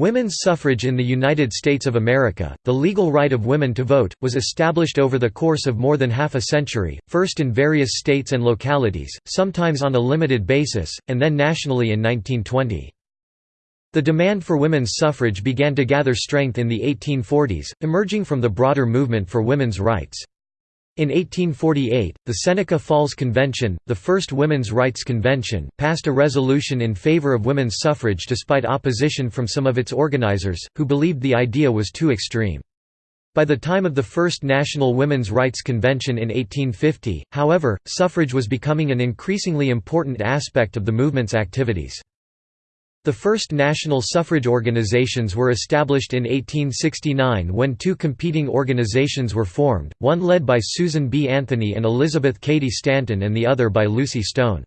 Women's suffrage in the United States of America, the legal right of women to vote, was established over the course of more than half a century, first in various states and localities, sometimes on a limited basis, and then nationally in 1920. The demand for women's suffrage began to gather strength in the 1840s, emerging from the broader movement for women's rights. In 1848, the Seneca Falls Convention, the first women's rights convention, passed a resolution in favor of women's suffrage despite opposition from some of its organizers, who believed the idea was too extreme. By the time of the First National Women's Rights Convention in 1850, however, suffrage was becoming an increasingly important aspect of the movement's activities. The first national suffrage organizations were established in 1869 when two competing organizations were formed, one led by Susan B. Anthony and Elizabeth Cady Stanton and the other by Lucy Stone.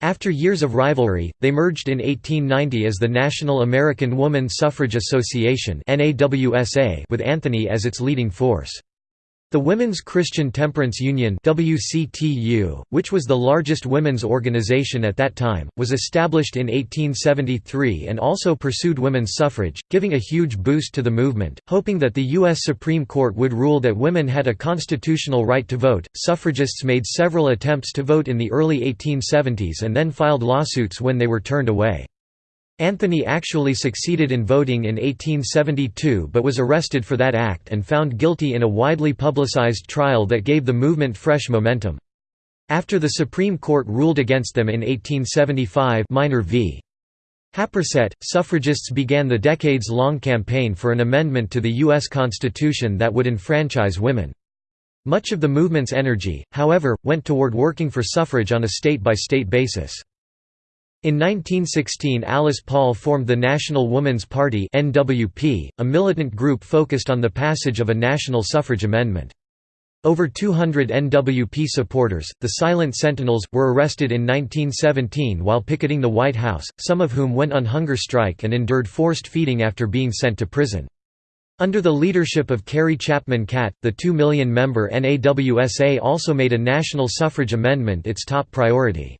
After years of rivalry, they merged in 1890 as the National American Woman Suffrage Association with Anthony as its leading force. The Women's Christian Temperance Union WCTU, which was the largest women's organization at that time, was established in 1873 and also pursued women's suffrage, giving a huge boost to the movement. Hoping that the U.S. Supreme Court would rule that women had a constitutional right to vote, suffragists made several attempts to vote in the early 1870s and then filed lawsuits when they were turned away. Anthony actually succeeded in voting in 1872 but was arrested for that act and found guilty in a widely publicized trial that gave the movement fresh momentum. After the Supreme Court ruled against them in 1875 Minor v. Happersett, suffragists began the decades-long campaign for an amendment to the U.S. Constitution that would enfranchise women. Much of the movement's energy, however, went toward working for suffrage on a state-by-state -state basis. In 1916 Alice Paul formed the National Woman's Party NWP, a militant group focused on the passage of a national suffrage amendment. Over 200 NWP supporters, the Silent Sentinels, were arrested in 1917 while picketing the White House, some of whom went on hunger strike and endured forced feeding after being sent to prison. Under the leadership of Carrie Chapman Catt, the 2 million-member NAWSA also made a national suffrage amendment its top priority.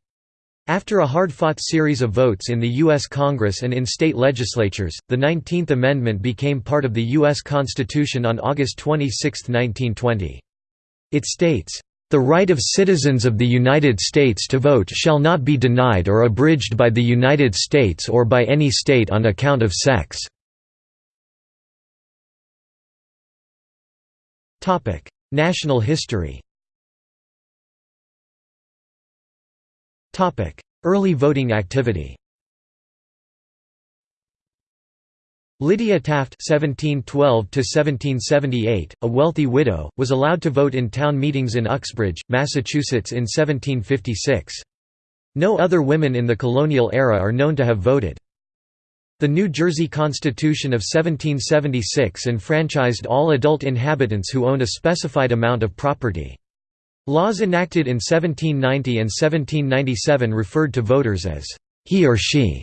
After a hard-fought series of votes in the U.S. Congress and in state legislatures, the 19th Amendment became part of the U.S. Constitution on August 26, 1920. It states, "...the right of citizens of the United States to vote shall not be denied or abridged by the United States or by any state on account of sex." National history Early voting activity Lydia Taft (1712–1778), a wealthy widow, was allowed to vote in town meetings in Uxbridge, Massachusetts in 1756. No other women in the colonial era are known to have voted. The New Jersey Constitution of 1776 enfranchised all adult inhabitants who owned a specified amount of property. Laws enacted in 1790 and 1797 referred to voters as he or she,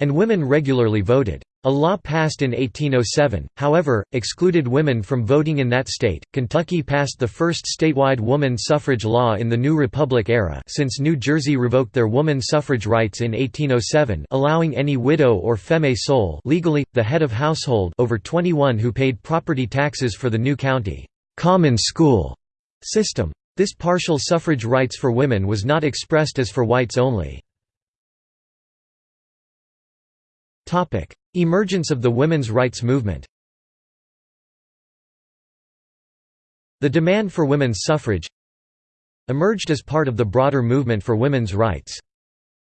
and women regularly voted. A law passed in 1807, however, excluded women from voting in that state. Kentucky passed the first statewide woman suffrage law in the New Republic era since New Jersey revoked their woman suffrage rights in 1807, allowing any widow or feme sole, legally the head of household over 21 who paid property taxes for the new county common school system. This partial suffrage rights for women was not expressed as for whites only. Emergence of the women's rights movement The demand for women's suffrage emerged as part of the broader movement for women's rights.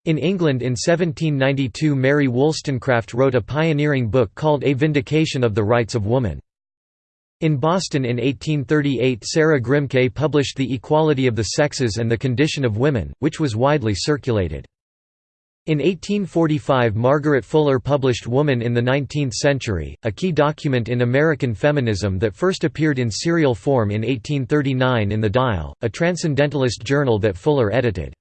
In England in 1792 Mary Wollstonecraft wrote a pioneering book called A Vindication of the Rights of Woman. In Boston in 1838 Sarah Grimke published The Equality of the Sexes and the Condition of Women, which was widely circulated. In 1845 Margaret Fuller published Woman in the Nineteenth Century, a key document in American feminism that first appeared in serial form in 1839 in The Dial, a transcendentalist journal that Fuller edited.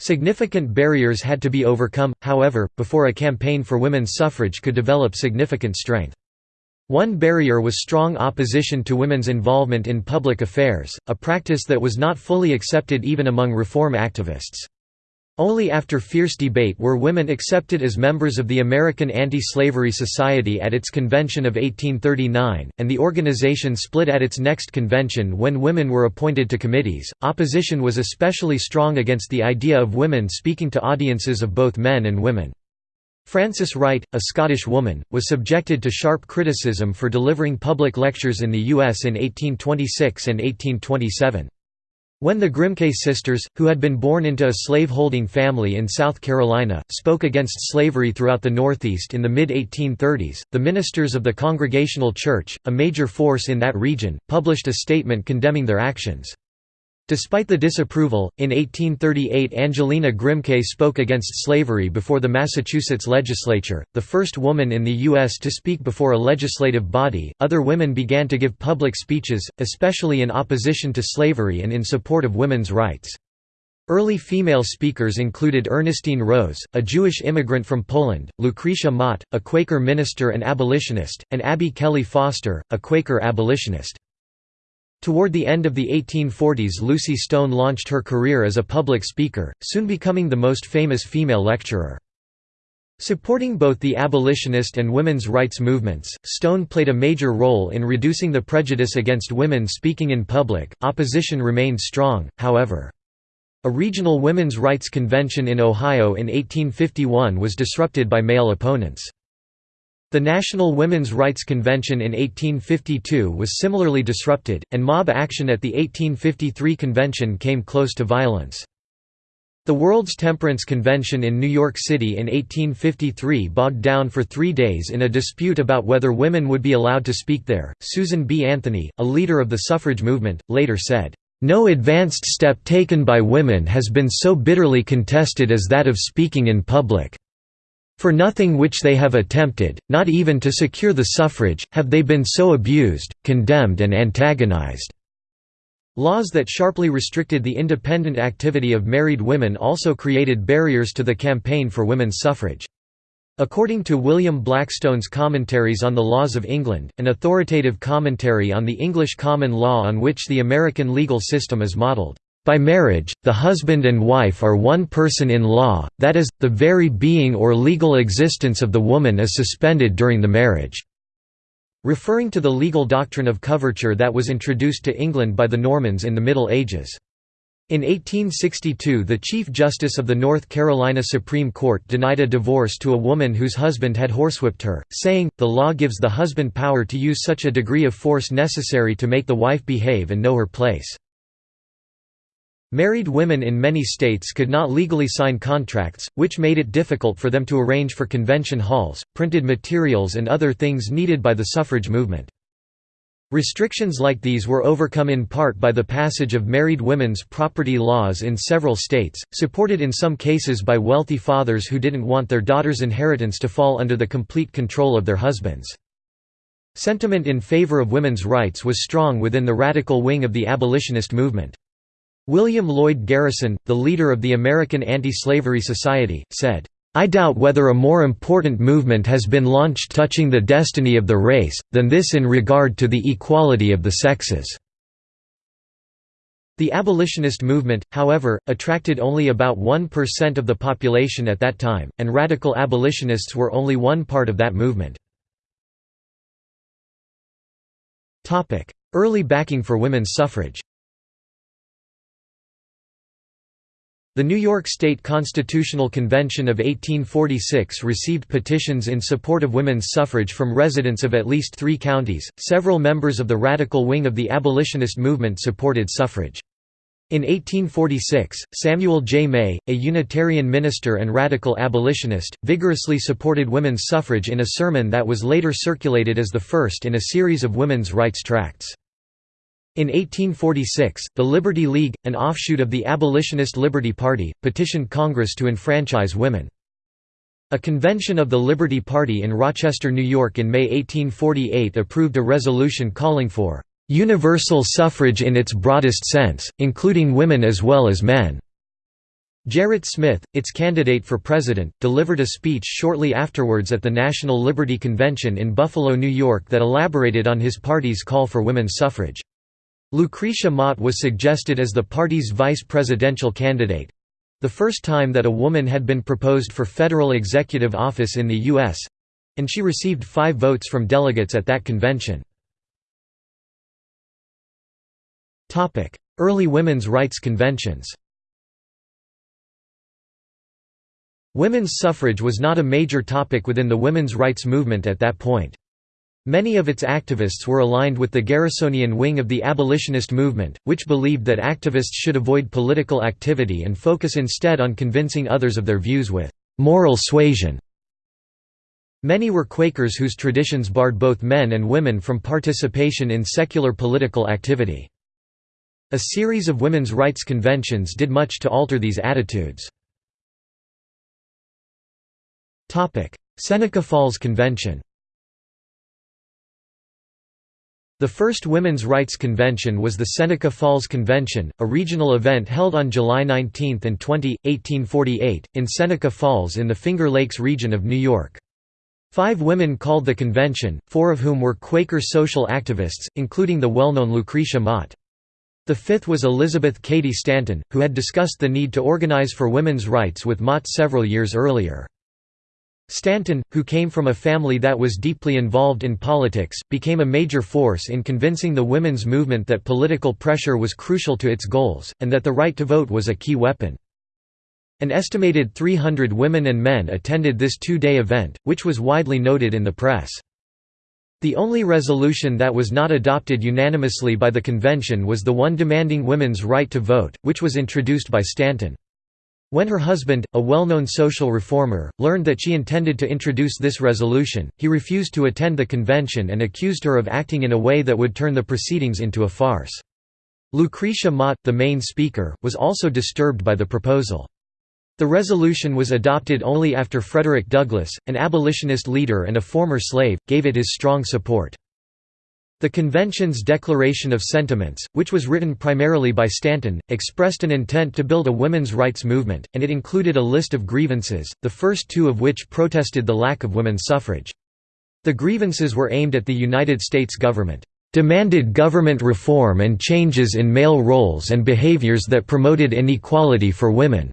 Significant barriers had to be overcome, however, before a campaign for women's suffrage could develop significant strength. One barrier was strong opposition to women's involvement in public affairs, a practice that was not fully accepted even among reform activists. Only after fierce debate were women accepted as members of the American Anti-Slavery Society at its convention of 1839, and the organization split at its next convention when women were appointed to committees. Opposition was especially strong against the idea of women speaking to audiences of both men and women. Frances Wright, a Scottish woman, was subjected to sharp criticism for delivering public lectures in the U.S. in 1826 and 1827. When the Grimke sisters, who had been born into a slave-holding family in South Carolina, spoke against slavery throughout the Northeast in the mid-1830s, the ministers of the Congregational Church, a major force in that region, published a statement condemning their actions. Despite the disapproval, in 1838 Angelina Grimke spoke against slavery before the Massachusetts legislature, the first woman in the U.S. to speak before a legislative body. Other women began to give public speeches, especially in opposition to slavery and in support of women's rights. Early female speakers included Ernestine Rose, a Jewish immigrant from Poland, Lucretia Mott, a Quaker minister and abolitionist, and Abby Kelley Foster, a Quaker abolitionist. Toward the end of the 1840s Lucy Stone launched her career as a public speaker, soon becoming the most famous female lecturer. Supporting both the abolitionist and women's rights movements, Stone played a major role in reducing the prejudice against women speaking in public. Opposition remained strong, however. A regional women's rights convention in Ohio in 1851 was disrupted by male opponents. The National Women's Rights Convention in 1852 was similarly disrupted, and mob action at the 1853 convention came close to violence. The World's Temperance Convention in New York City in 1853 bogged down for three days in a dispute about whether women would be allowed to speak there. Susan B. Anthony, a leader of the suffrage movement, later said, No advanced step taken by women has been so bitterly contested as that of speaking in public. For nothing which they have attempted, not even to secure the suffrage, have they been so abused, condemned and antagonized." Laws that sharply restricted the independent activity of married women also created barriers to the campaign for women's suffrage. According to William Blackstone's Commentaries on the Laws of England, an authoritative commentary on the English common law on which the American legal system is modelled, by marriage, the husband and wife are one person in law, that is, the very being or legal existence of the woman is suspended during the marriage." Referring to the legal doctrine of coverture that was introduced to England by the Normans in the Middle Ages. In 1862 the Chief Justice of the North Carolina Supreme Court denied a divorce to a woman whose husband had horsewhipped her, saying, the law gives the husband power to use such a degree of force necessary to make the wife behave and know her place. Married women in many states could not legally sign contracts, which made it difficult for them to arrange for convention halls, printed materials and other things needed by the suffrage movement. Restrictions like these were overcome in part by the passage of married women's property laws in several states, supported in some cases by wealthy fathers who didn't want their daughters' inheritance to fall under the complete control of their husbands. Sentiment in favor of women's rights was strong within the radical wing of the abolitionist movement. William Lloyd Garrison, the leader of the American Anti-Slavery Society, said, I doubt whether a more important movement has been launched touching the destiny of the race, than this in regard to the equality of the sexes." The abolitionist movement, however, attracted only about 1% of the population at that time, and radical abolitionists were only one part of that movement. Early backing for women's suffrage The New York State Constitutional Convention of 1846 received petitions in support of women's suffrage from residents of at least three counties. Several members of the radical wing of the abolitionist movement supported suffrage. In 1846, Samuel J. May, a Unitarian minister and radical abolitionist, vigorously supported women's suffrage in a sermon that was later circulated as the first in a series of women's rights tracts. In 1846, the Liberty League, an offshoot of the abolitionist Liberty Party, petitioned Congress to enfranchise women. A convention of the Liberty Party in Rochester, New York in May 1848 approved a resolution calling for "...universal suffrage in its broadest sense, including women as well as men." Gerrit Smith, its candidate for president, delivered a speech shortly afterwards at the National Liberty Convention in Buffalo, New York that elaborated on his party's call for women's suffrage. Lucretia Mott was suggested as the party's vice presidential candidate. the first time that a woman had been proposed for federal executive office in the U.S.—and she received five votes from delegates at that convention. Early women's rights conventions Women's suffrage was not a major topic within the women's rights movement at that point. Many of its activists were aligned with the Garrisonian wing of the abolitionist movement, which believed that activists should avoid political activity and focus instead on convincing others of their views with «moral suasion». Many were Quakers whose traditions barred both men and women from participation in secular political activity. A series of women's rights conventions did much to alter these attitudes. Seneca Falls Convention The first Women's Rights Convention was the Seneca Falls Convention, a regional event held on July 19 and 20, 1848, in Seneca Falls in the Finger Lakes region of New York. Five women called the convention, four of whom were Quaker social activists, including the well-known Lucretia Mott. The fifth was Elizabeth Cady Stanton, who had discussed the need to organize for women's rights with Mott several years earlier. Stanton, who came from a family that was deeply involved in politics, became a major force in convincing the women's movement that political pressure was crucial to its goals, and that the right to vote was a key weapon. An estimated 300 women and men attended this two-day event, which was widely noted in the press. The only resolution that was not adopted unanimously by the convention was the one demanding women's right to vote, which was introduced by Stanton. When her husband, a well-known social reformer, learned that she intended to introduce this resolution, he refused to attend the convention and accused her of acting in a way that would turn the proceedings into a farce. Lucretia Mott, the main speaker, was also disturbed by the proposal. The resolution was adopted only after Frederick Douglass, an abolitionist leader and a former slave, gave it his strong support. The convention's Declaration of Sentiments, which was written primarily by Stanton, expressed an intent to build a women's rights movement, and it included a list of grievances, the first two of which protested the lack of women's suffrage. The grievances were aimed at the United States government, "...demanded government reform and changes in male roles and behaviors that promoted inequality for women."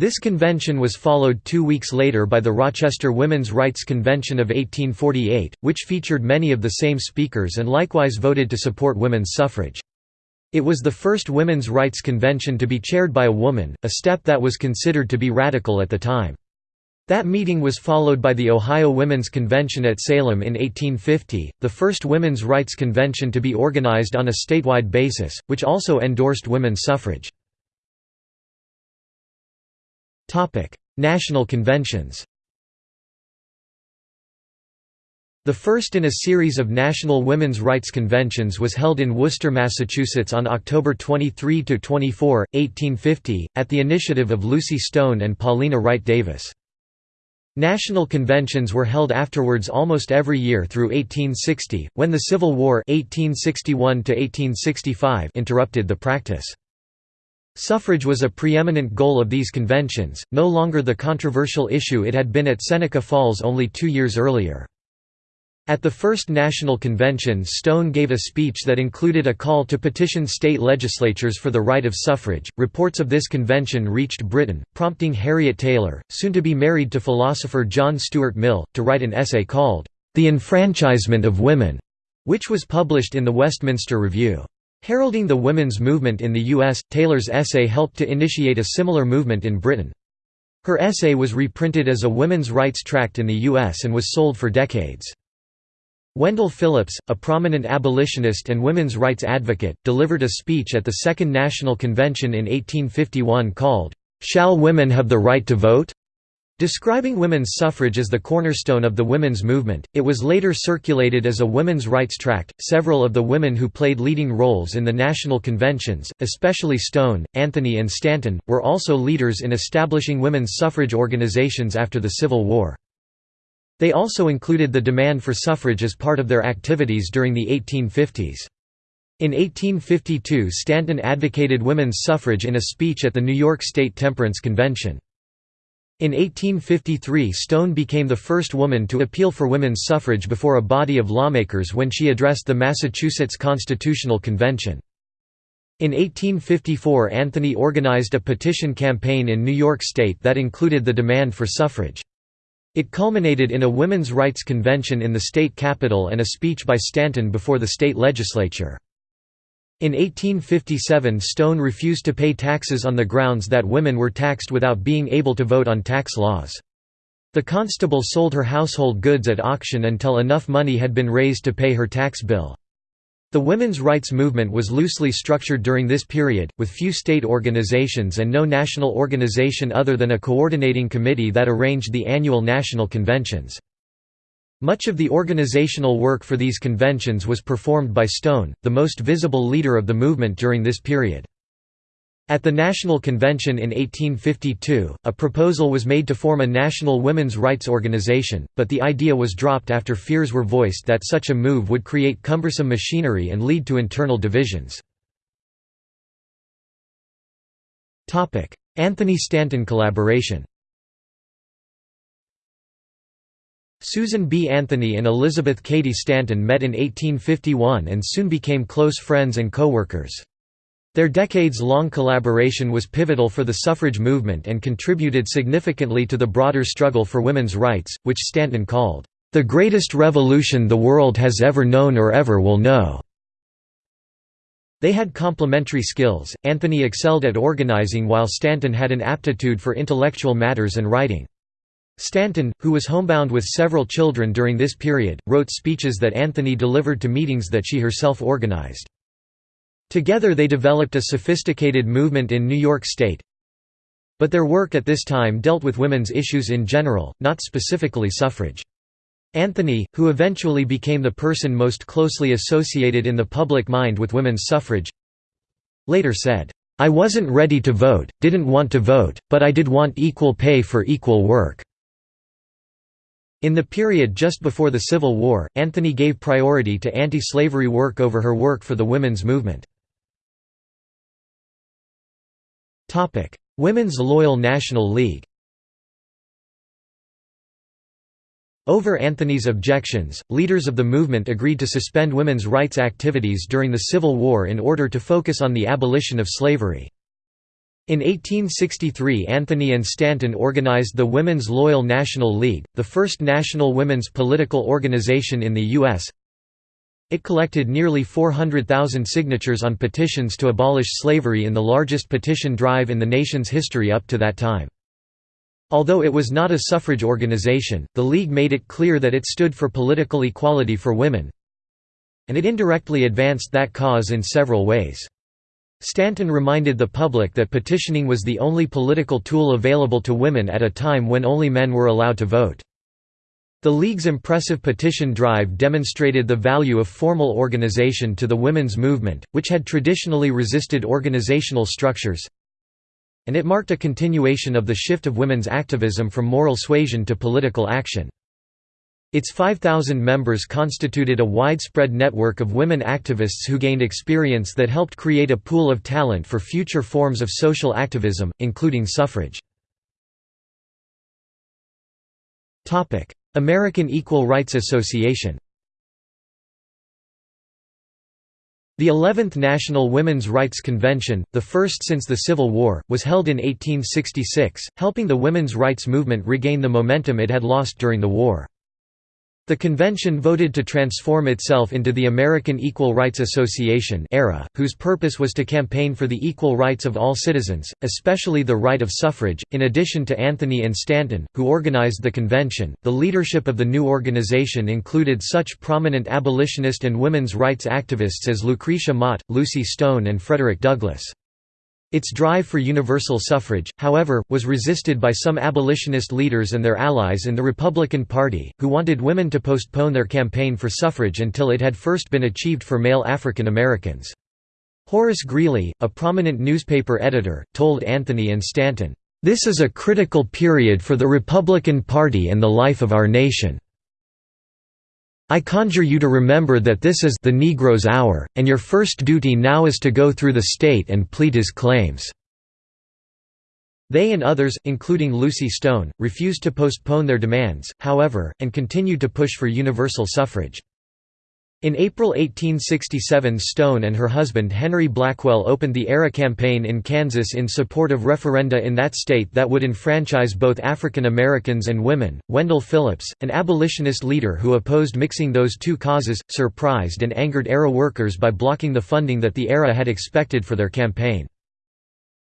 This convention was followed two weeks later by the Rochester Women's Rights Convention of 1848, which featured many of the same speakers and likewise voted to support women's suffrage. It was the first women's rights convention to be chaired by a woman, a step that was considered to be radical at the time. That meeting was followed by the Ohio Women's Convention at Salem in 1850, the first women's rights convention to be organized on a statewide basis, which also endorsed women's suffrage. National conventions The first in a series of national women's rights conventions was held in Worcester, Massachusetts on October 23–24, 1850, at the initiative of Lucy Stone and Paulina Wright Davis. National conventions were held afterwards almost every year through 1860, when the Civil War 1861 interrupted the practice. Suffrage was a preeminent goal of these conventions, no longer the controversial issue it had been at Seneca Falls only two years earlier. At the first national convention Stone gave a speech that included a call to petition state legislatures for the right of suffrage. Reports of this convention reached Britain, prompting Harriet Taylor, soon to be married to philosopher John Stuart Mill, to write an essay called, The Enfranchisement of Women, which was published in the Westminster Review. Heralding the women's movement in the U.S., Taylor's essay helped to initiate a similar movement in Britain. Her essay was reprinted as a women's rights tract in the U.S. and was sold for decades. Wendell Phillips, a prominent abolitionist and women's rights advocate, delivered a speech at the Second National Convention in 1851 called, "'Shall Women Have the Right to Vote?' Describing women's suffrage as the cornerstone of the women's movement, it was later circulated as a women's rights tract. Several of the women who played leading roles in the national conventions, especially Stone, Anthony, and Stanton, were also leaders in establishing women's suffrage organizations after the Civil War. They also included the demand for suffrage as part of their activities during the 1850s. In 1852 Stanton advocated women's suffrage in a speech at the New York State Temperance Convention. In 1853 Stone became the first woman to appeal for women's suffrage before a body of lawmakers when she addressed the Massachusetts Constitutional Convention. In 1854 Anthony organized a petition campaign in New York State that included the demand for suffrage. It culminated in a women's rights convention in the state capitol and a speech by Stanton before the state legislature. In 1857 Stone refused to pay taxes on the grounds that women were taxed without being able to vote on tax laws. The constable sold her household goods at auction until enough money had been raised to pay her tax bill. The women's rights movement was loosely structured during this period, with few state organizations and no national organization other than a coordinating committee that arranged the annual national conventions. Much of the organizational work for these conventions was performed by Stone, the most visible leader of the movement during this period. At the National Convention in 1852, a proposal was made to form a national women's rights organization, but the idea was dropped after fears were voiced that such a move would create cumbersome machinery and lead to internal divisions. Anthony Stanton collaboration Susan B. Anthony and Elizabeth Cady Stanton met in 1851 and soon became close friends and co-workers. Their decades-long collaboration was pivotal for the suffrage movement and contributed significantly to the broader struggle for women's rights, which Stanton called, "...the greatest revolution the world has ever known or ever will know." They had complementary skills, Anthony excelled at organizing while Stanton had an aptitude for intellectual matters and writing. Stanton, who was homebound with several children during this period, wrote speeches that Anthony delivered to meetings that she herself organized. Together they developed a sophisticated movement in New York State. But their work at this time dealt with women's issues in general, not specifically suffrage. Anthony, who eventually became the person most closely associated in the public mind with women's suffrage, later said, "'I wasn't ready to vote, didn't want to vote, but I did want equal pay for equal work." In the period just before the Civil War, Anthony gave priority to anti-slavery work over her work for the women's movement. Women's Loyal National League Over Anthony's objections, leaders of the movement agreed to suspend women's rights activities during the Civil War in order to focus on the abolition of slavery. In 1863 Anthony and Stanton organized the Women's Loyal National League, the first national women's political organization in the U.S. It collected nearly 400,000 signatures on petitions to abolish slavery in the largest petition drive in the nation's history up to that time. Although it was not a suffrage organization, the League made it clear that it stood for political equality for women, and it indirectly advanced that cause in several ways. Stanton reminded the public that petitioning was the only political tool available to women at a time when only men were allowed to vote. The League's impressive petition drive demonstrated the value of formal organization to the women's movement, which had traditionally resisted organizational structures, and it marked a continuation of the shift of women's activism from moral suasion to political action. Its 5,000 members constituted a widespread network of women activists who gained experience that helped create a pool of talent for future forms of social activism, including suffrage. American Equal Rights Association The 11th National Women's Rights Convention, the first since the Civil War, was held in 1866, helping the women's rights movement regain the momentum it had lost during the war. The convention voted to transform itself into the American Equal Rights Association (ARA), whose purpose was to campaign for the equal rights of all citizens, especially the right of suffrage. In addition to Anthony and Stanton, who organized the convention, the leadership of the new organization included such prominent abolitionist and women's rights activists as Lucretia Mott, Lucy Stone and Frederick Douglass. Its drive for universal suffrage, however, was resisted by some abolitionist leaders and their allies in the Republican Party, who wanted women to postpone their campaign for suffrage until it had first been achieved for male African Americans. Horace Greeley, a prominent newspaper editor, told Anthony and Stanton, "...this is a critical period for the Republican Party and the life of our nation." I conjure you to remember that this is the Negro's hour, and your first duty now is to go through the state and plead his claims." They and others, including Lucy Stone, refused to postpone their demands, however, and continued to push for universal suffrage. In April 1867 Stone and her husband Henry Blackwell opened the ERA campaign in Kansas in support of referenda in that state that would enfranchise both African Americans and women. Wendell Phillips, an abolitionist leader who opposed mixing those two causes, surprised and angered ERA workers by blocking the funding that the ERA had expected for their campaign.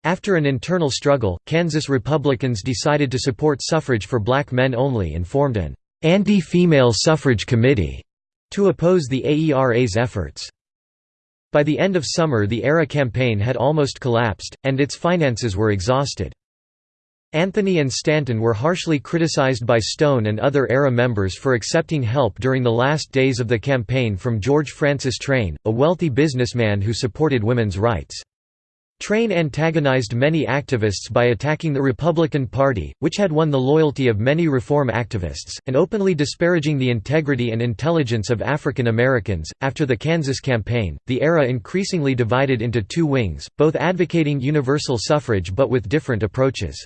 After an internal struggle, Kansas Republicans decided to support suffrage for black men only and formed an anti-female suffrage committee to oppose the AERA's efforts. By the end of summer the ERA campaign had almost collapsed, and its finances were exhausted. Anthony and Stanton were harshly criticized by Stone and other ERA members for accepting help during the last days of the campaign from George Francis Train, a wealthy businessman who supported women's rights. Train antagonized many activists by attacking the Republican Party, which had won the loyalty of many reform activists, and openly disparaging the integrity and intelligence of African Americans. After the Kansas campaign, the ERA increasingly divided into two wings, both advocating universal suffrage but with different approaches.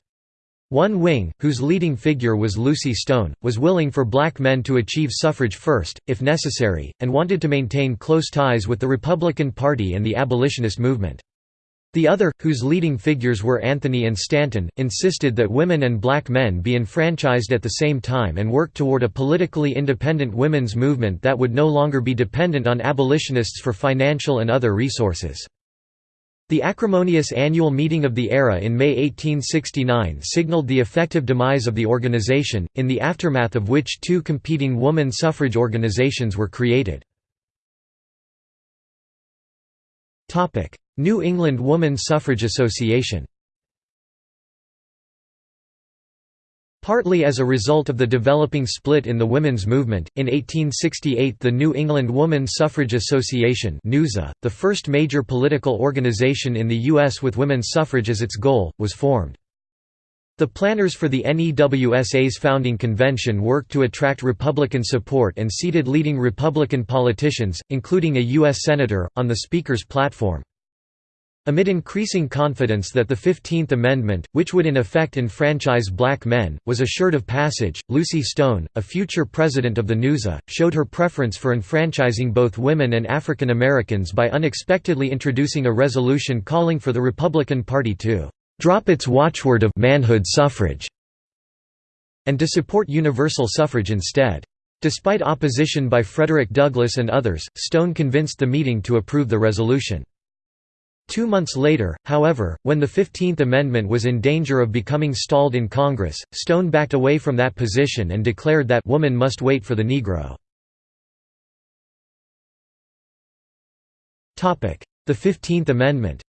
One wing, whose leading figure was Lucy Stone, was willing for black men to achieve suffrage first, if necessary, and wanted to maintain close ties with the Republican Party and the abolitionist movement. The other, whose leading figures were Anthony and Stanton, insisted that women and black men be enfranchised at the same time and work toward a politically independent women's movement that would no longer be dependent on abolitionists for financial and other resources. The acrimonious annual meeting of the ERA in May 1869 signaled the effective demise of the organization, in the aftermath of which two competing woman suffrage organizations were created. New England Woman Suffrage Association Partly as a result of the developing split in the women's movement, in 1868 the New England Woman Suffrage Association the first major political organization in the U.S. with women's suffrage as its goal, was formed. The planners for the NEWSA's founding convention worked to attract Republican support and seated leading Republican politicians, including a U.S. Senator, on the Speaker's platform. Amid increasing confidence that the Fifteenth Amendment, which would in effect enfranchise black men, was assured of passage, Lucy Stone, a future president of the NUSA, showed her preference for enfranchising both women and African Americans by unexpectedly introducing a resolution calling for the Republican Party to "...drop its watchword of manhood suffrage", and to support universal suffrage instead. Despite opposition by Frederick Douglass and others, Stone convinced the meeting to approve the resolution. Two months later, however, when the Fifteenth Amendment was in danger of becoming stalled in Congress, Stone backed away from that position and declared that woman must wait for the Negro. The Fifteenth Amendment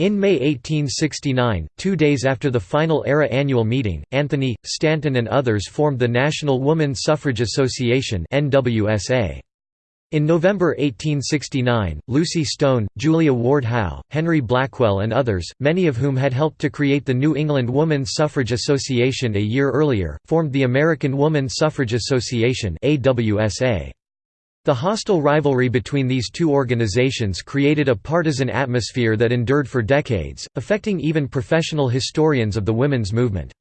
In May 1869, two days after the final ERA annual meeting, Anthony, Stanton and others formed the National Woman Suffrage Association. In November 1869, Lucy Stone, Julia Ward Howe, Henry Blackwell and others, many of whom had helped to create the New England Woman Suffrage Association a year earlier, formed the American Woman Suffrage Association The hostile rivalry between these two organizations created a partisan atmosphere that endured for decades, affecting even professional historians of the women's movement.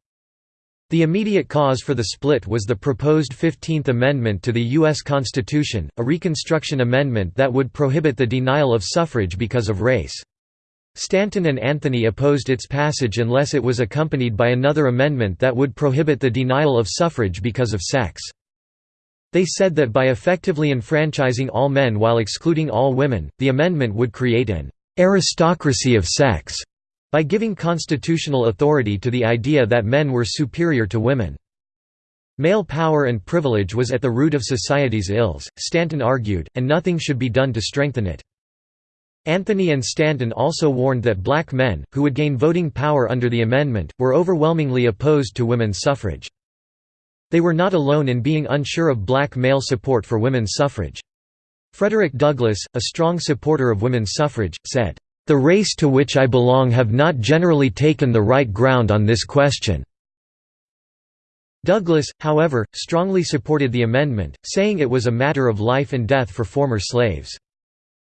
The immediate cause for the split was the proposed Fifteenth Amendment to the U.S. Constitution, a Reconstruction Amendment that would prohibit the denial of suffrage because of race. Stanton and Anthony opposed its passage unless it was accompanied by another amendment that would prohibit the denial of suffrage because of sex. They said that by effectively enfranchising all men while excluding all women, the amendment would create an aristocracy of sex by giving constitutional authority to the idea that men were superior to women. Male power and privilege was at the root of society's ills, Stanton argued, and nothing should be done to strengthen it. Anthony and Stanton also warned that black men, who would gain voting power under the amendment, were overwhelmingly opposed to women's suffrage. They were not alone in being unsure of black male support for women's suffrage. Frederick Douglass, a strong supporter of women's suffrage, said, the race to which I belong have not generally taken the right ground on this question." Douglass, however, strongly supported the amendment, saying it was a matter of life and death for former slaves.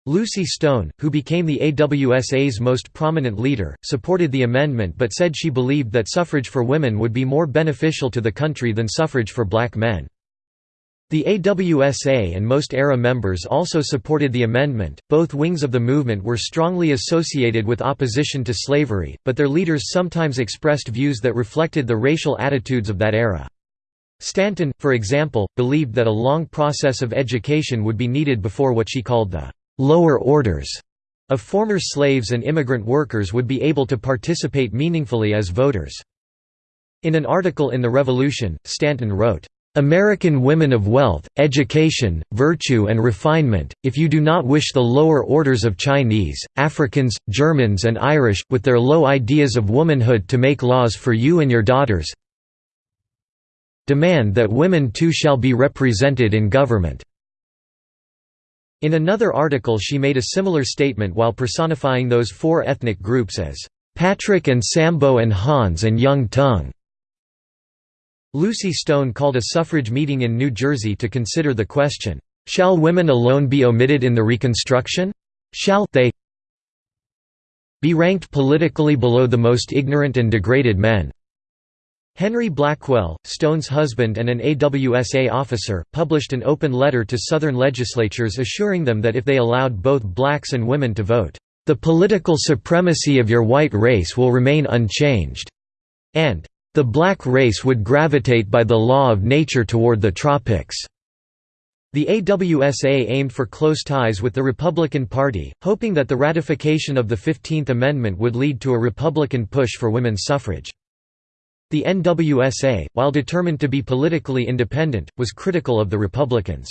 Lucy Stone, who became the AWSA's most prominent leader, supported the amendment but said she believed that suffrage for women would be more beneficial to the country than suffrage for black men. The AWSA and most ERA members also supported the amendment. Both wings of the movement were strongly associated with opposition to slavery, but their leaders sometimes expressed views that reflected the racial attitudes of that era. Stanton, for example, believed that a long process of education would be needed before what she called the lower orders of former slaves and immigrant workers would be able to participate meaningfully as voters. In an article in The Revolution, Stanton wrote, American women of wealth, education, virtue and refinement, if you do not wish the lower orders of Chinese, Africans, Germans and Irish, with their low ideas of womanhood to make laws for you and your daughters demand that women too shall be represented in government." In another article she made a similar statement while personifying those four ethnic groups as, "...Patrick and Sambo and Hans and Yung Tung." Lucy Stone called a suffrage meeting in New Jersey to consider the question, "'Shall women alone be omitted in the Reconstruction? Shall they be ranked politically below the most ignorant and degraded men?' Henry Blackwell, Stone's husband and an AWSA officer, published an open letter to Southern legislatures assuring them that if they allowed both blacks and women to vote, "...the political supremacy of your white race will remain unchanged," and the black race would gravitate by the law of nature toward the tropics. The AWSA aimed for close ties with the Republican Party, hoping that the ratification of the Fifteenth Amendment would lead to a Republican push for women's suffrage. The NWSA, while determined to be politically independent, was critical of the Republicans.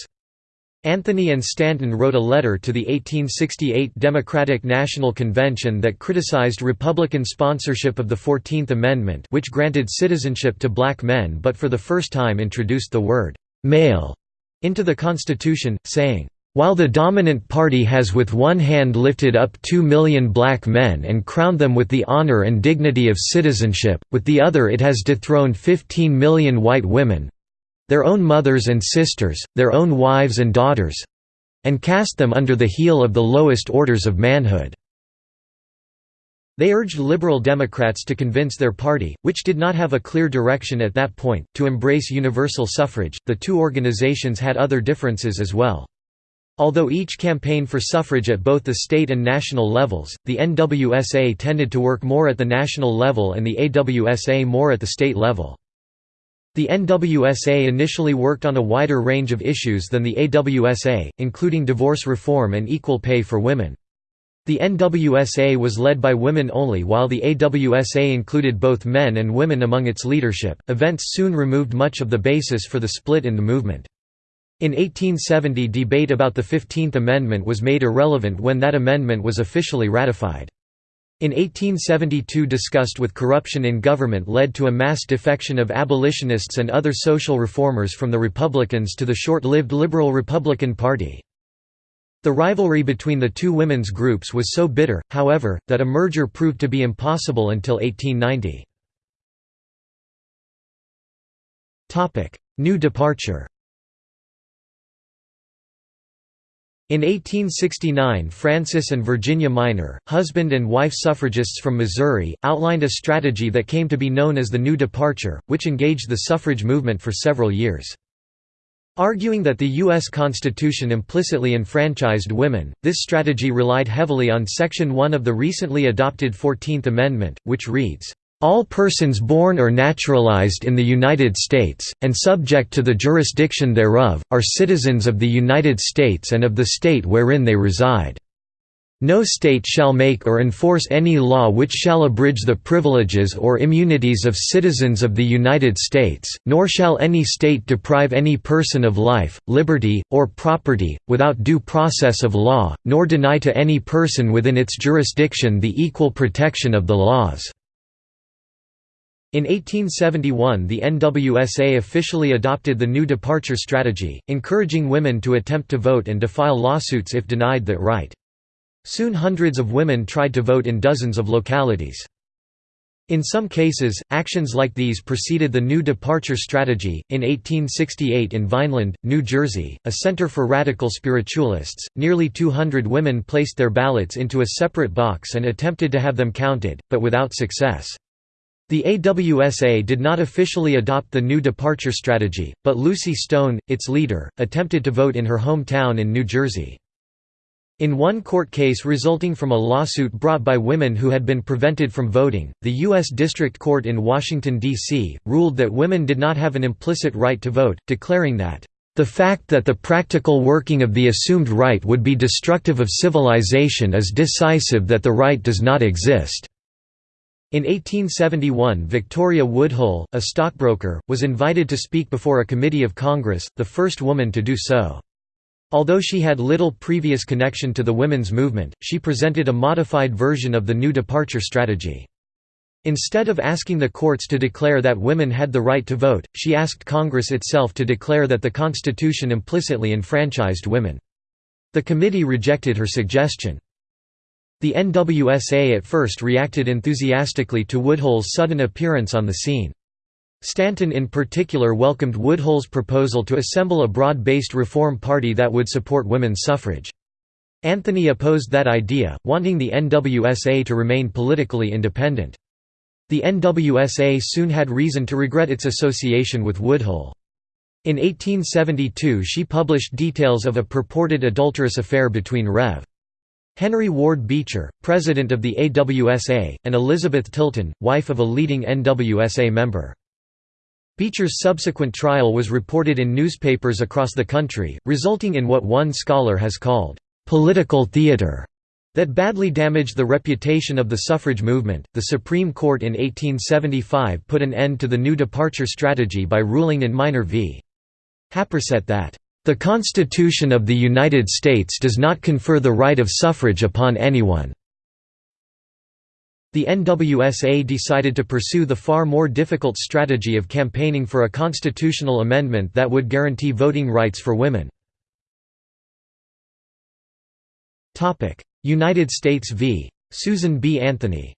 Anthony and Stanton wrote a letter to the 1868 Democratic National Convention that criticized Republican sponsorship of the Fourteenth Amendment which granted citizenship to black men but for the first time introduced the word «male» into the Constitution, saying, while the dominant party has with one hand lifted up two million black men and crowned them with the honor and dignity of citizenship, with the other it has dethroned 15 million white women, their own mothers and sisters, their own wives and daughters—and cast them under the heel of the lowest orders of manhood." They urged liberal Democrats to convince their party, which did not have a clear direction at that point, to embrace universal suffrage. The two organizations had other differences as well. Although each campaigned for suffrage at both the state and national levels, the NWSA tended to work more at the national level and the AWSA more at the state level. The NWSA initially worked on a wider range of issues than the AWSA, including divorce reform and equal pay for women. The NWSA was led by women only while the AWSA included both men and women among its leadership. Events soon removed much of the basis for the split in the movement. In 1870 debate about the Fifteenth Amendment was made irrelevant when that amendment was officially ratified. In 1872 disgust with corruption in government led to a mass defection of abolitionists and other social reformers from the Republicans to the short-lived Liberal Republican Party. The rivalry between the two women's groups was so bitter, however, that a merger proved to be impossible until 1890. New departure In 1869 Francis and Virginia Minor, husband and wife suffragists from Missouri, outlined a strategy that came to be known as the New Departure, which engaged the suffrage movement for several years. Arguing that the U.S. Constitution implicitly enfranchised women, this strategy relied heavily on Section 1 of the recently adopted Fourteenth Amendment, which reads, all persons born or naturalized in the United States, and subject to the jurisdiction thereof, are citizens of the United States and of the state wherein they reside. No state shall make or enforce any law which shall abridge the privileges or immunities of citizens of the United States, nor shall any state deprive any person of life, liberty, or property, without due process of law, nor deny to any person within its jurisdiction the equal protection of the laws. In 1871 the NWSA officially adopted the New Departure Strategy, encouraging women to attempt to vote and to file lawsuits if denied that right. Soon hundreds of women tried to vote in dozens of localities. In some cases, actions like these preceded the New Departure Strategy. In 1868 in Vineland, New Jersey, a center for radical spiritualists, nearly 200 women placed their ballots into a separate box and attempted to have them counted, but without success. The AWSA did not officially adopt the new departure strategy, but Lucy Stone, its leader, attempted to vote in her hometown in New Jersey. In one court case resulting from a lawsuit brought by women who had been prevented from voting, the U.S. District Court in Washington, D.C., ruled that women did not have an implicit right to vote, declaring that, "...the fact that the practical working of the assumed right would be destructive of civilization is decisive that the right does not exist." In 1871 Victoria Woodhull, a stockbroker, was invited to speak before a committee of Congress, the first woman to do so. Although she had little previous connection to the women's movement, she presented a modified version of the new departure strategy. Instead of asking the courts to declare that women had the right to vote, she asked Congress itself to declare that the Constitution implicitly enfranchised women. The committee rejected her suggestion. The NWSA at first reacted enthusiastically to Woodhull's sudden appearance on the scene. Stanton in particular welcomed Woodhull's proposal to assemble a broad-based reform party that would support women's suffrage. Anthony opposed that idea, wanting the NWSA to remain politically independent. The NWSA soon had reason to regret its association with Woodhull. In 1872 she published details of a purported adulterous affair between Rev. Henry Ward Beecher, president of the AWSA, and Elizabeth Tilton, wife of a leading NWSA member. Beecher's subsequent trial was reported in newspapers across the country, resulting in what one scholar has called, "...political theater." that badly damaged the reputation of the suffrage movement. The Supreme Court in 1875 put an end to the new departure strategy by ruling in Minor v. Happersett that the Constitution of the United States does not confer the right of suffrage upon anyone. The NWSA decided to pursue the far more difficult strategy of campaigning for a constitutional amendment that would guarantee voting rights for women. United States v. Susan B. Anthony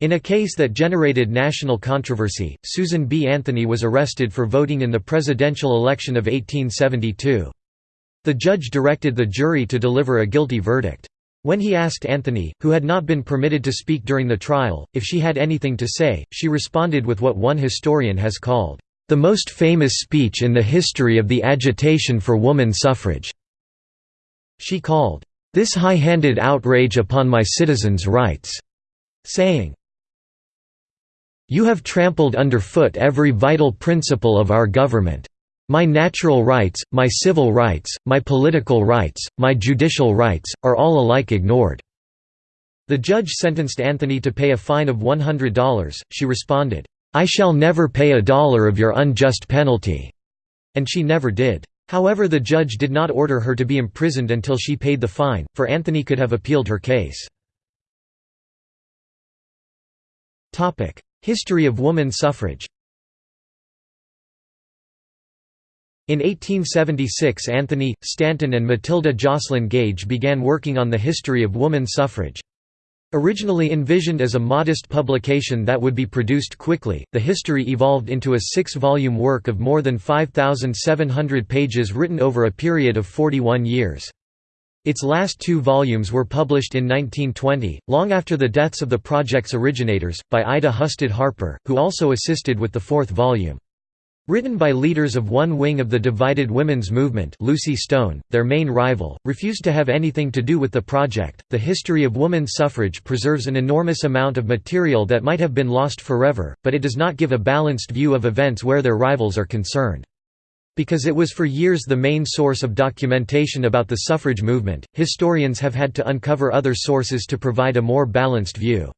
In a case that generated national controversy, Susan B. Anthony was arrested for voting in the presidential election of 1872. The judge directed the jury to deliver a guilty verdict. When he asked Anthony, who had not been permitted to speak during the trial, if she had anything to say, she responded with what one historian has called, "...the most famous speech in the history of the agitation for woman suffrage." She called, "...this high-handed outrage upon my citizens' rights," saying, you have trampled underfoot every vital principle of our government. My natural rights, my civil rights, my political rights, my judicial rights, are all alike ignored." The judge sentenced Anthony to pay a fine of $100. She responded, I shall never pay a dollar of your unjust penalty. And she never did. However the judge did not order her to be imprisoned until she paid the fine, for Anthony could have appealed her case. History of woman suffrage In 1876 Anthony, Stanton and Matilda Joslyn Gage began working on the history of woman suffrage. Originally envisioned as a modest publication that would be produced quickly, the history evolved into a six-volume work of more than 5,700 pages written over a period of 41 years. Its last two volumes were published in 1920, long after the deaths of the project's originators, by Ida Husted Harper, who also assisted with the fourth volume. Written by leaders of one wing of the divided women's movement Lucy Stone, their main rival, refused to have anything to do with the project. The history of women's suffrage preserves an enormous amount of material that might have been lost forever, but it does not give a balanced view of events where their rivals are concerned. Because it was for years the main source of documentation about the suffrage movement, historians have had to uncover other sources to provide a more balanced view.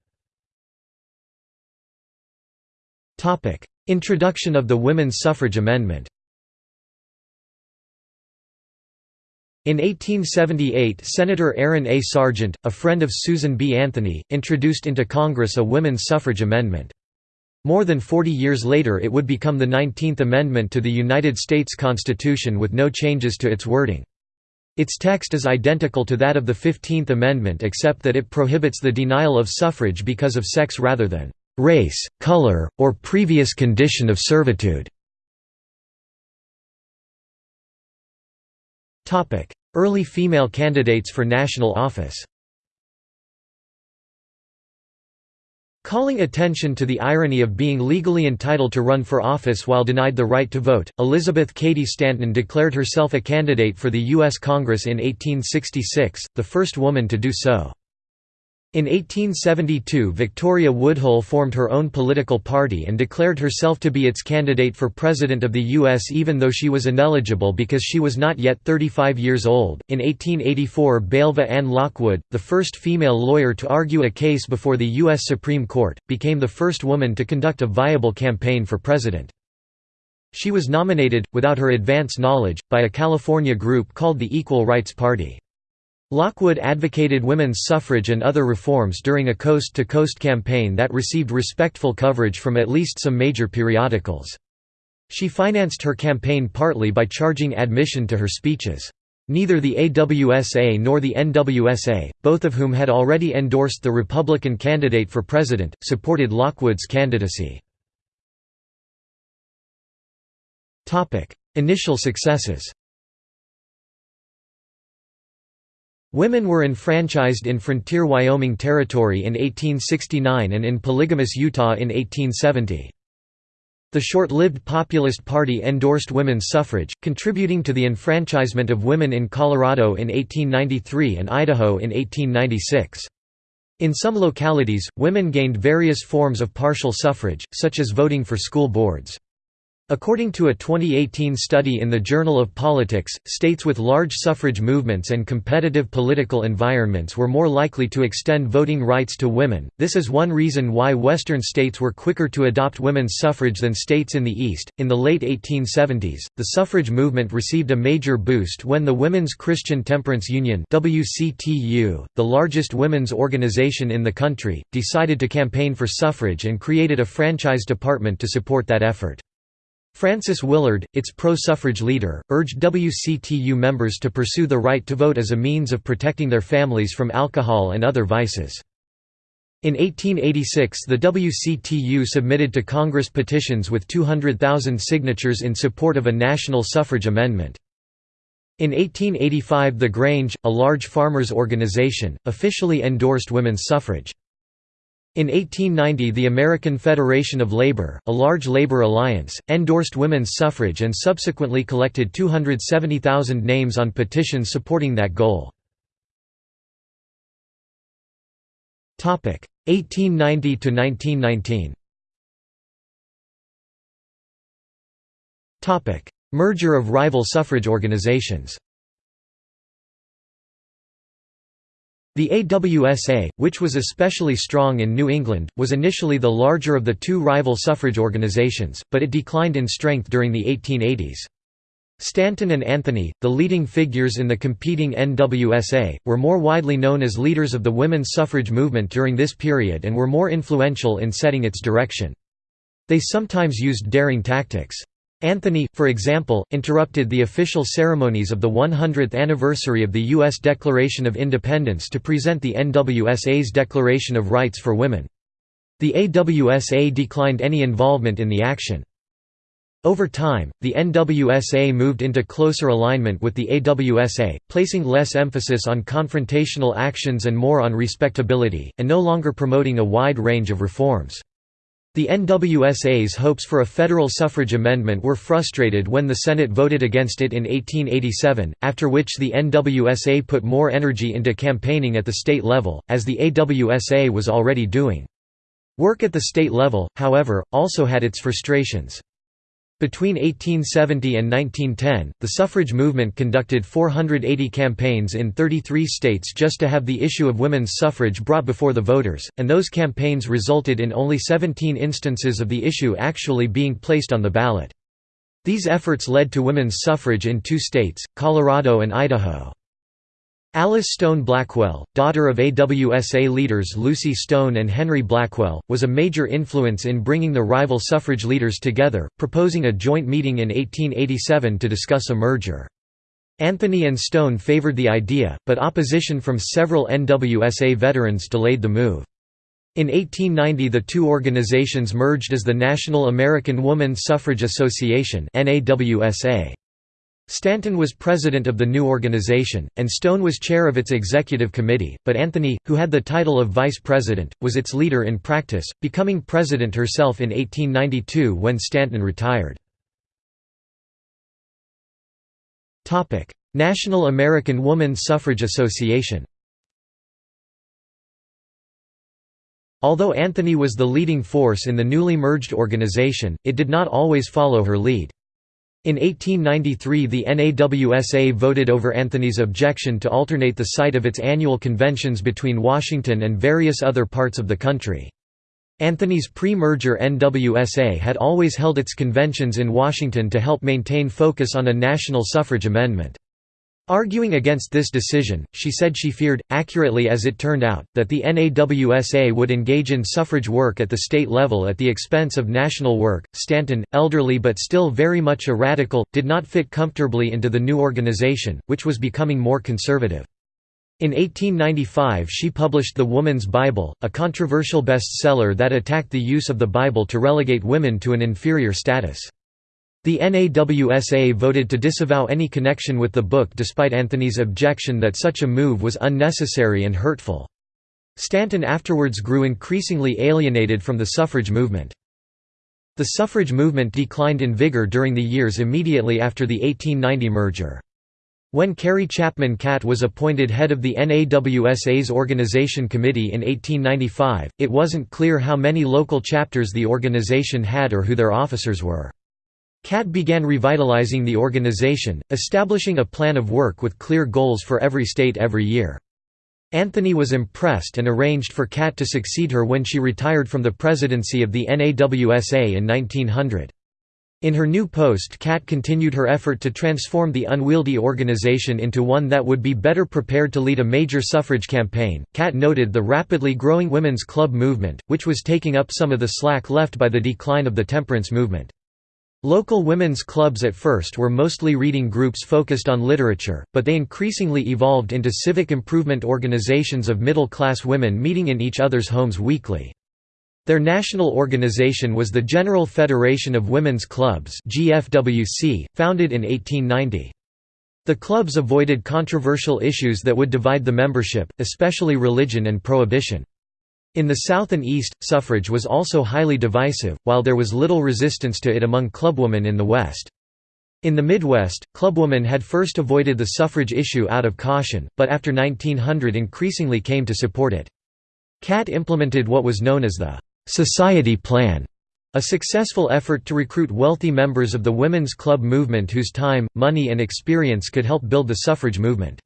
Introduction of the Women's Suffrage Amendment In 1878 Senator Aaron A. Sargent, a friend of Susan B. Anthony, introduced into Congress a women's suffrage amendment. More than 40 years later it would become the 19th Amendment to the United States Constitution with no changes to its wording. Its text is identical to that of the 15th Amendment except that it prohibits the denial of suffrage because of sex rather than race, color, or previous condition of servitude. Early female candidates for national office Calling attention to the irony of being legally entitled to run for office while denied the right to vote, Elizabeth Cady Stanton declared herself a candidate for the U.S. Congress in 1866, the first woman to do so. In 1872 Victoria Woodhull formed her own political party and declared herself to be its candidate for President of the U.S. even though she was ineligible because she was not yet 35 years old. In 1884 Belva Ann Lockwood, the first female lawyer to argue a case before the U.S. Supreme Court, became the first woman to conduct a viable campaign for president. She was nominated, without her advance knowledge, by a California group called the Equal Rights Party. Lockwood advocated women's suffrage and other reforms during a coast-to-coast -coast campaign that received respectful coverage from at least some major periodicals. She financed her campaign partly by charging admission to her speeches. Neither the AWSA nor the NWSA, both of whom had already endorsed the Republican candidate for president, supported Lockwood's candidacy. Initial successes Women were enfranchised in frontier Wyoming Territory in 1869 and in polygamous Utah in 1870. The short-lived Populist Party endorsed women's suffrage, contributing to the enfranchisement of women in Colorado in 1893 and Idaho in 1896. In some localities, women gained various forms of partial suffrage, such as voting for school boards. According to a 2018 study in the Journal of Politics, states with large suffrage movements and competitive political environments were more likely to extend voting rights to women. This is one reason why Western states were quicker to adopt women's suffrage than states in the East. In the late 1870s, the suffrage movement received a major boost when the Women's Christian Temperance Union (WCTU), the largest women's organization in the country, decided to campaign for suffrage and created a franchise department to support that effort. Frances Willard, its pro-suffrage leader, urged WCTU members to pursue the right to vote as a means of protecting their families from alcohol and other vices. In 1886 the WCTU submitted to Congress petitions with 200,000 signatures in support of a national suffrage amendment. In 1885 the Grange, a large farmers' organization, officially endorsed women's suffrage. In 1890 the American Federation of Labor, a large labor alliance, endorsed women's suffrage and subsequently collected 270,000 names on petitions supporting that goal. 1890 to 1919. Merger of rival suffrage organizations The AWSA, which was especially strong in New England, was initially the larger of the two rival suffrage organizations, but it declined in strength during the 1880s. Stanton and Anthony, the leading figures in the competing NWSA, were more widely known as leaders of the women's suffrage movement during this period and were more influential in setting its direction. They sometimes used daring tactics. Anthony, for example, interrupted the official ceremonies of the 100th anniversary of the U.S. Declaration of Independence to present the NWSA's Declaration of Rights for Women. The AWSA declined any involvement in the action. Over time, the NWSA moved into closer alignment with the AWSA, placing less emphasis on confrontational actions and more on respectability, and no longer promoting a wide range of reforms. The NWSA's hopes for a federal suffrage amendment were frustrated when the Senate voted against it in 1887, after which the NWSA put more energy into campaigning at the state level, as the AWSA was already doing. Work at the state level, however, also had its frustrations. Between 1870 and 1910, the suffrage movement conducted 480 campaigns in 33 states just to have the issue of women's suffrage brought before the voters, and those campaigns resulted in only 17 instances of the issue actually being placed on the ballot. These efforts led to women's suffrage in two states, Colorado and Idaho. Alice Stone Blackwell, daughter of AWSA leaders Lucy Stone and Henry Blackwell, was a major influence in bringing the rival suffrage leaders together, proposing a joint meeting in 1887 to discuss a merger. Anthony and Stone favored the idea, but opposition from several NWSA veterans delayed the move. In 1890 the two organizations merged as the National American Woman Suffrage Association NAWSA. Stanton was president of the new organization, and Stone was chair of its executive committee, but Anthony, who had the title of vice president, was its leader in practice, becoming president herself in 1892 when Stanton retired. National American Woman Suffrage Association Although Anthony was the leading force in the newly merged organization, it did not always follow her lead. In 1893 the NAWSA voted over Anthony's objection to alternate the site of its annual conventions between Washington and various other parts of the country. Anthony's pre-merger NWSA had always held its conventions in Washington to help maintain focus on a national suffrage amendment. Arguing against this decision, she said she feared, accurately as it turned out, that the NAWSA would engage in suffrage work at the state level at the expense of national work. Stanton, elderly but still very much a radical, did not fit comfortably into the new organization, which was becoming more conservative. In 1895 she published The Woman's Bible, a controversial bestseller that attacked the use of the Bible to relegate women to an inferior status. The NAWSA voted to disavow any connection with the book despite Anthony's objection that such a move was unnecessary and hurtful. Stanton afterwards grew increasingly alienated from the suffrage movement. The suffrage movement declined in vigor during the years immediately after the 1890 merger. When Carrie Chapman Catt was appointed head of the NAWSA's organization committee in 1895, it wasn't clear how many local chapters the organization had or who their officers were. Catt began revitalizing the organization, establishing a plan of work with clear goals for every state every year. Anthony was impressed and arranged for Catt to succeed her when she retired from the presidency of the NAWSA in 1900. In her new post Catt continued her effort to transform the unwieldy organization into one that would be better prepared to lead a major suffrage campaign. Catt noted the rapidly growing women's club movement, which was taking up some of the slack left by the decline of the temperance movement. Local women's clubs at first were mostly reading groups focused on literature, but they increasingly evolved into civic improvement organizations of middle-class women meeting in each other's homes weekly. Their national organization was the General Federation of Women's Clubs GFWC, founded in 1890. The clubs avoided controversial issues that would divide the membership, especially religion and prohibition. In the South and East, suffrage was also highly divisive, while there was little resistance to it among clubwomen in the West. In the Midwest, clubwomen had first avoided the suffrage issue out of caution, but after 1900 increasingly came to support it. Catt implemented what was known as the «Society Plan», a successful effort to recruit wealthy members of the women's club movement whose time, money and experience could help build the suffrage movement.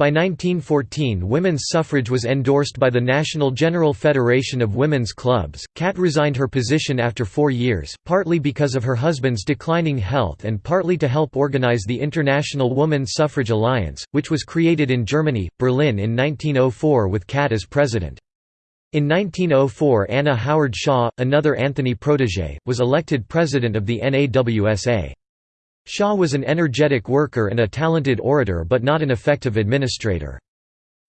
By 1914 women's suffrage was endorsed by the National General Federation of Women's Clubs. Catt resigned her position after four years, partly because of her husband's declining health and partly to help organize the International Woman Suffrage Alliance, which was created in Germany, Berlin in 1904 with Catt as president. In 1904 Anna Howard Shaw, another Anthony protégé, was elected president of the NAWSA. Shaw was an energetic worker and a talented orator but not an effective administrator.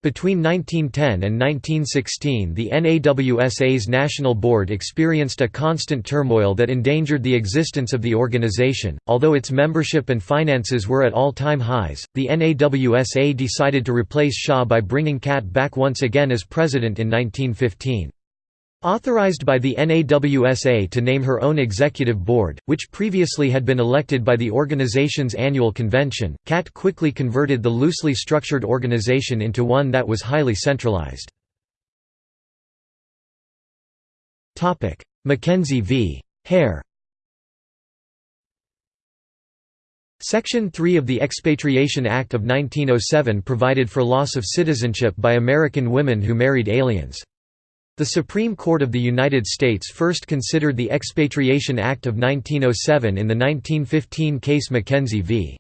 Between 1910 and 1916 the NAWSA's national board experienced a constant turmoil that endangered the existence of the organization. Although its membership and finances were at all-time highs, the NAWSA decided to replace Shaw by bringing Catt back once again as president in 1915. Authorized by the NAWSA to name her own executive board, which previously had been elected by the organization's annual convention, Catt quickly converted the loosely structured organization into one that was highly centralized. Mackenzie v. Hare Section 3 of the Expatriation Act of 1907 provided for loss of citizenship by American women who married aliens. The Supreme Court of the United States first considered the Expatriation Act of 1907 in the 1915 case Mackenzie v.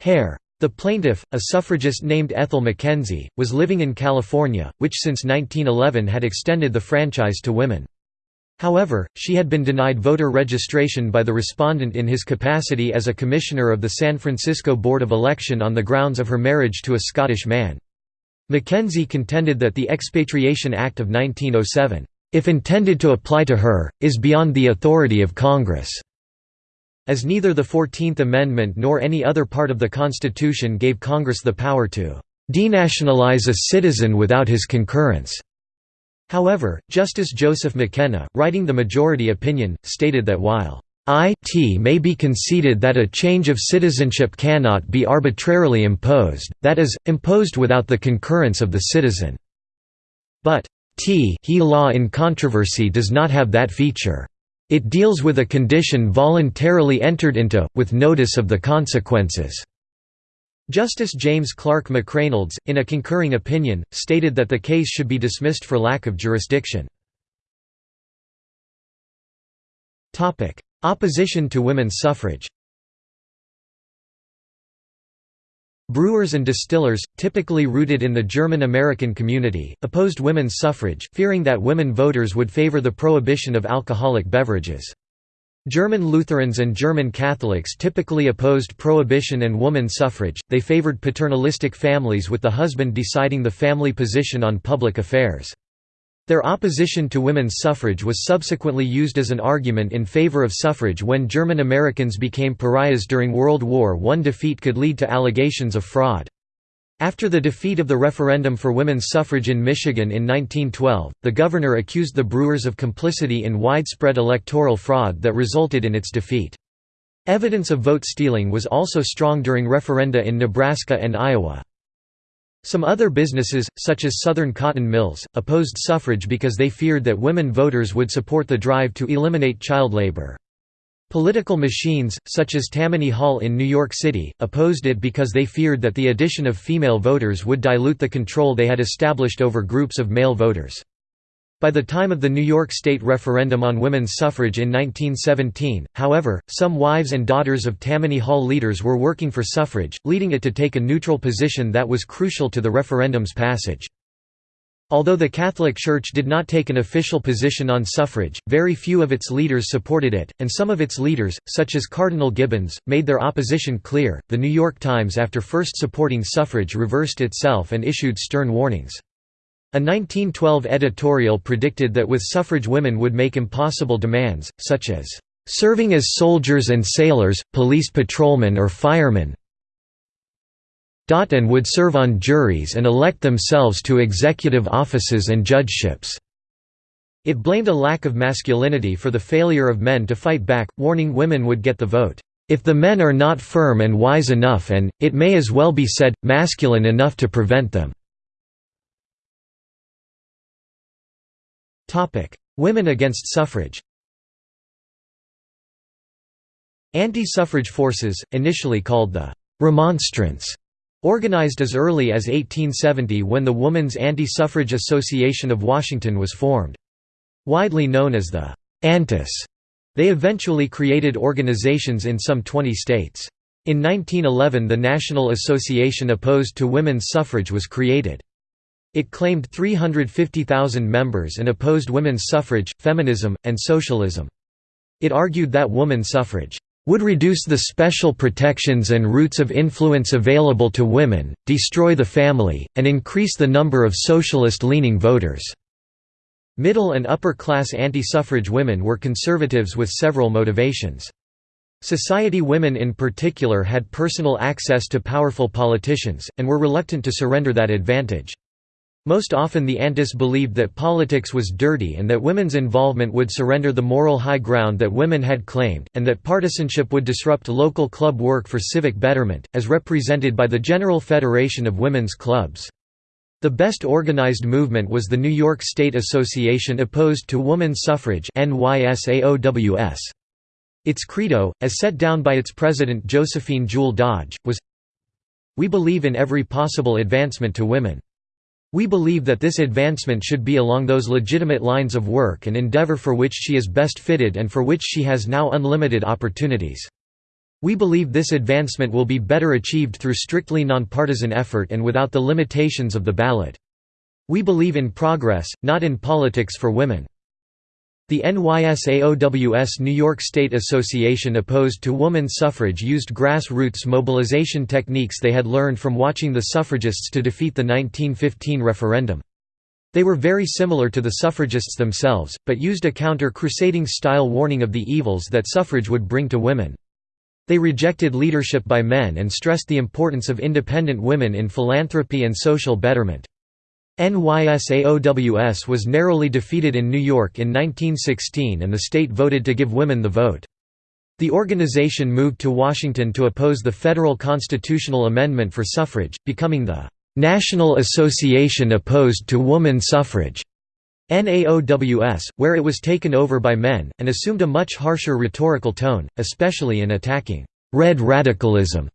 Hare. The plaintiff, a suffragist named Ethel Mackenzie, was living in California, which since 1911 had extended the franchise to women. However, she had been denied voter registration by the respondent in his capacity as a commissioner of the San Francisco Board of Election on the grounds of her marriage to a Scottish man. Mackenzie contended that the Expatriation Act of 1907, "...if intended to apply to her, is beyond the authority of Congress." As neither the Fourteenth Amendment nor any other part of the Constitution gave Congress the power to denationalize a citizen without his concurrence. However, Justice Joseph McKenna, writing the majority opinion, stated that while it may be conceded that a change of citizenship cannot be arbitrarily imposed, that is, imposed without the concurrence of the citizen. But t he law in controversy does not have that feature. It deals with a condition voluntarily entered into, with notice of the consequences. Justice James Clark McReynolds, in a concurring opinion, stated that the case should be dismissed for lack of jurisdiction. Opposition to women's suffrage Brewers and distillers, typically rooted in the German-American community, opposed women's suffrage, fearing that women voters would favor the prohibition of alcoholic beverages. German Lutherans and German Catholics typically opposed prohibition and woman suffrage, they favored paternalistic families with the husband deciding the family position on public affairs. Their opposition to women's suffrage was subsequently used as an argument in favor of suffrage when German Americans became pariahs during World War I. Defeat could lead to allegations of fraud. After the defeat of the referendum for women's suffrage in Michigan in 1912, the governor accused the Brewers of complicity in widespread electoral fraud that resulted in its defeat. Evidence of vote stealing was also strong during referenda in Nebraska and Iowa. Some other businesses, such as Southern Cotton Mills, opposed suffrage because they feared that women voters would support the drive to eliminate child labor. Political machines, such as Tammany Hall in New York City, opposed it because they feared that the addition of female voters would dilute the control they had established over groups of male voters. By the time of the New York State referendum on women's suffrage in 1917, however, some wives and daughters of Tammany Hall leaders were working for suffrage, leading it to take a neutral position that was crucial to the referendum's passage. Although the Catholic Church did not take an official position on suffrage, very few of its leaders supported it, and some of its leaders, such as Cardinal Gibbons, made their opposition clear. The New York Times, after first supporting suffrage, reversed itself and issued stern warnings. A 1912 editorial predicted that with suffrage women would make impossible demands, such as, "...serving as soldiers and sailors, police patrolmen or firemen and would serve on juries and elect themselves to executive offices and judgeships." It blamed a lack of masculinity for the failure of men to fight back, warning women would get the vote, "...if the men are not firm and wise enough and, it may as well be said, masculine enough to prevent them." Women against suffrage Anti-suffrage forces, initially called the «Remonstrants», organized as early as 1870 when the Woman's Anti-Suffrage Association of Washington was formed. Widely known as the «Antis», they eventually created organizations in some 20 states. In 1911 the National Association Opposed to Women's Suffrage was created. It claimed 350,000 members and opposed women's suffrage, feminism, and socialism. It argued that woman suffrage would reduce the special protections and routes of influence available to women, destroy the family, and increase the number of socialist-leaning voters." Middle and upper-class anti-suffrage women were conservatives with several motivations. Society women in particular had personal access to powerful politicians, and were reluctant to surrender that advantage. Most often the Antis believed that politics was dirty and that women's involvement would surrender the moral high ground that women had claimed, and that partisanship would disrupt local club work for civic betterment, as represented by the General Federation of Women's Clubs. The best organized movement was the New York State Association Opposed to Woman Suffrage Its credo, as set down by its president Josephine Jewell Dodge, was, We believe in every possible advancement to women. We believe that this advancement should be along those legitimate lines of work and endeavor for which she is best fitted and for which she has now unlimited opportunities. We believe this advancement will be better achieved through strictly nonpartisan effort and without the limitations of the ballot. We believe in progress, not in politics for women. The NYSAOWS New York State Association opposed to woman suffrage used grassroots mobilization techniques they had learned from watching the suffragists to defeat the 1915 referendum. They were very similar to the suffragists themselves, but used a counter-crusading style warning of the evils that suffrage would bring to women. They rejected leadership by men and stressed the importance of independent women in philanthropy and social betterment. NYSAOWS was narrowly defeated in New York in 1916 and the state voted to give women the vote. The organization moved to Washington to oppose the federal constitutional amendment for suffrage, becoming the "'National Association Opposed to Woman Suffrage' NAOWS, where it was taken over by men, and assumed a much harsher rhetorical tone, especially in attacking "'red radicalism'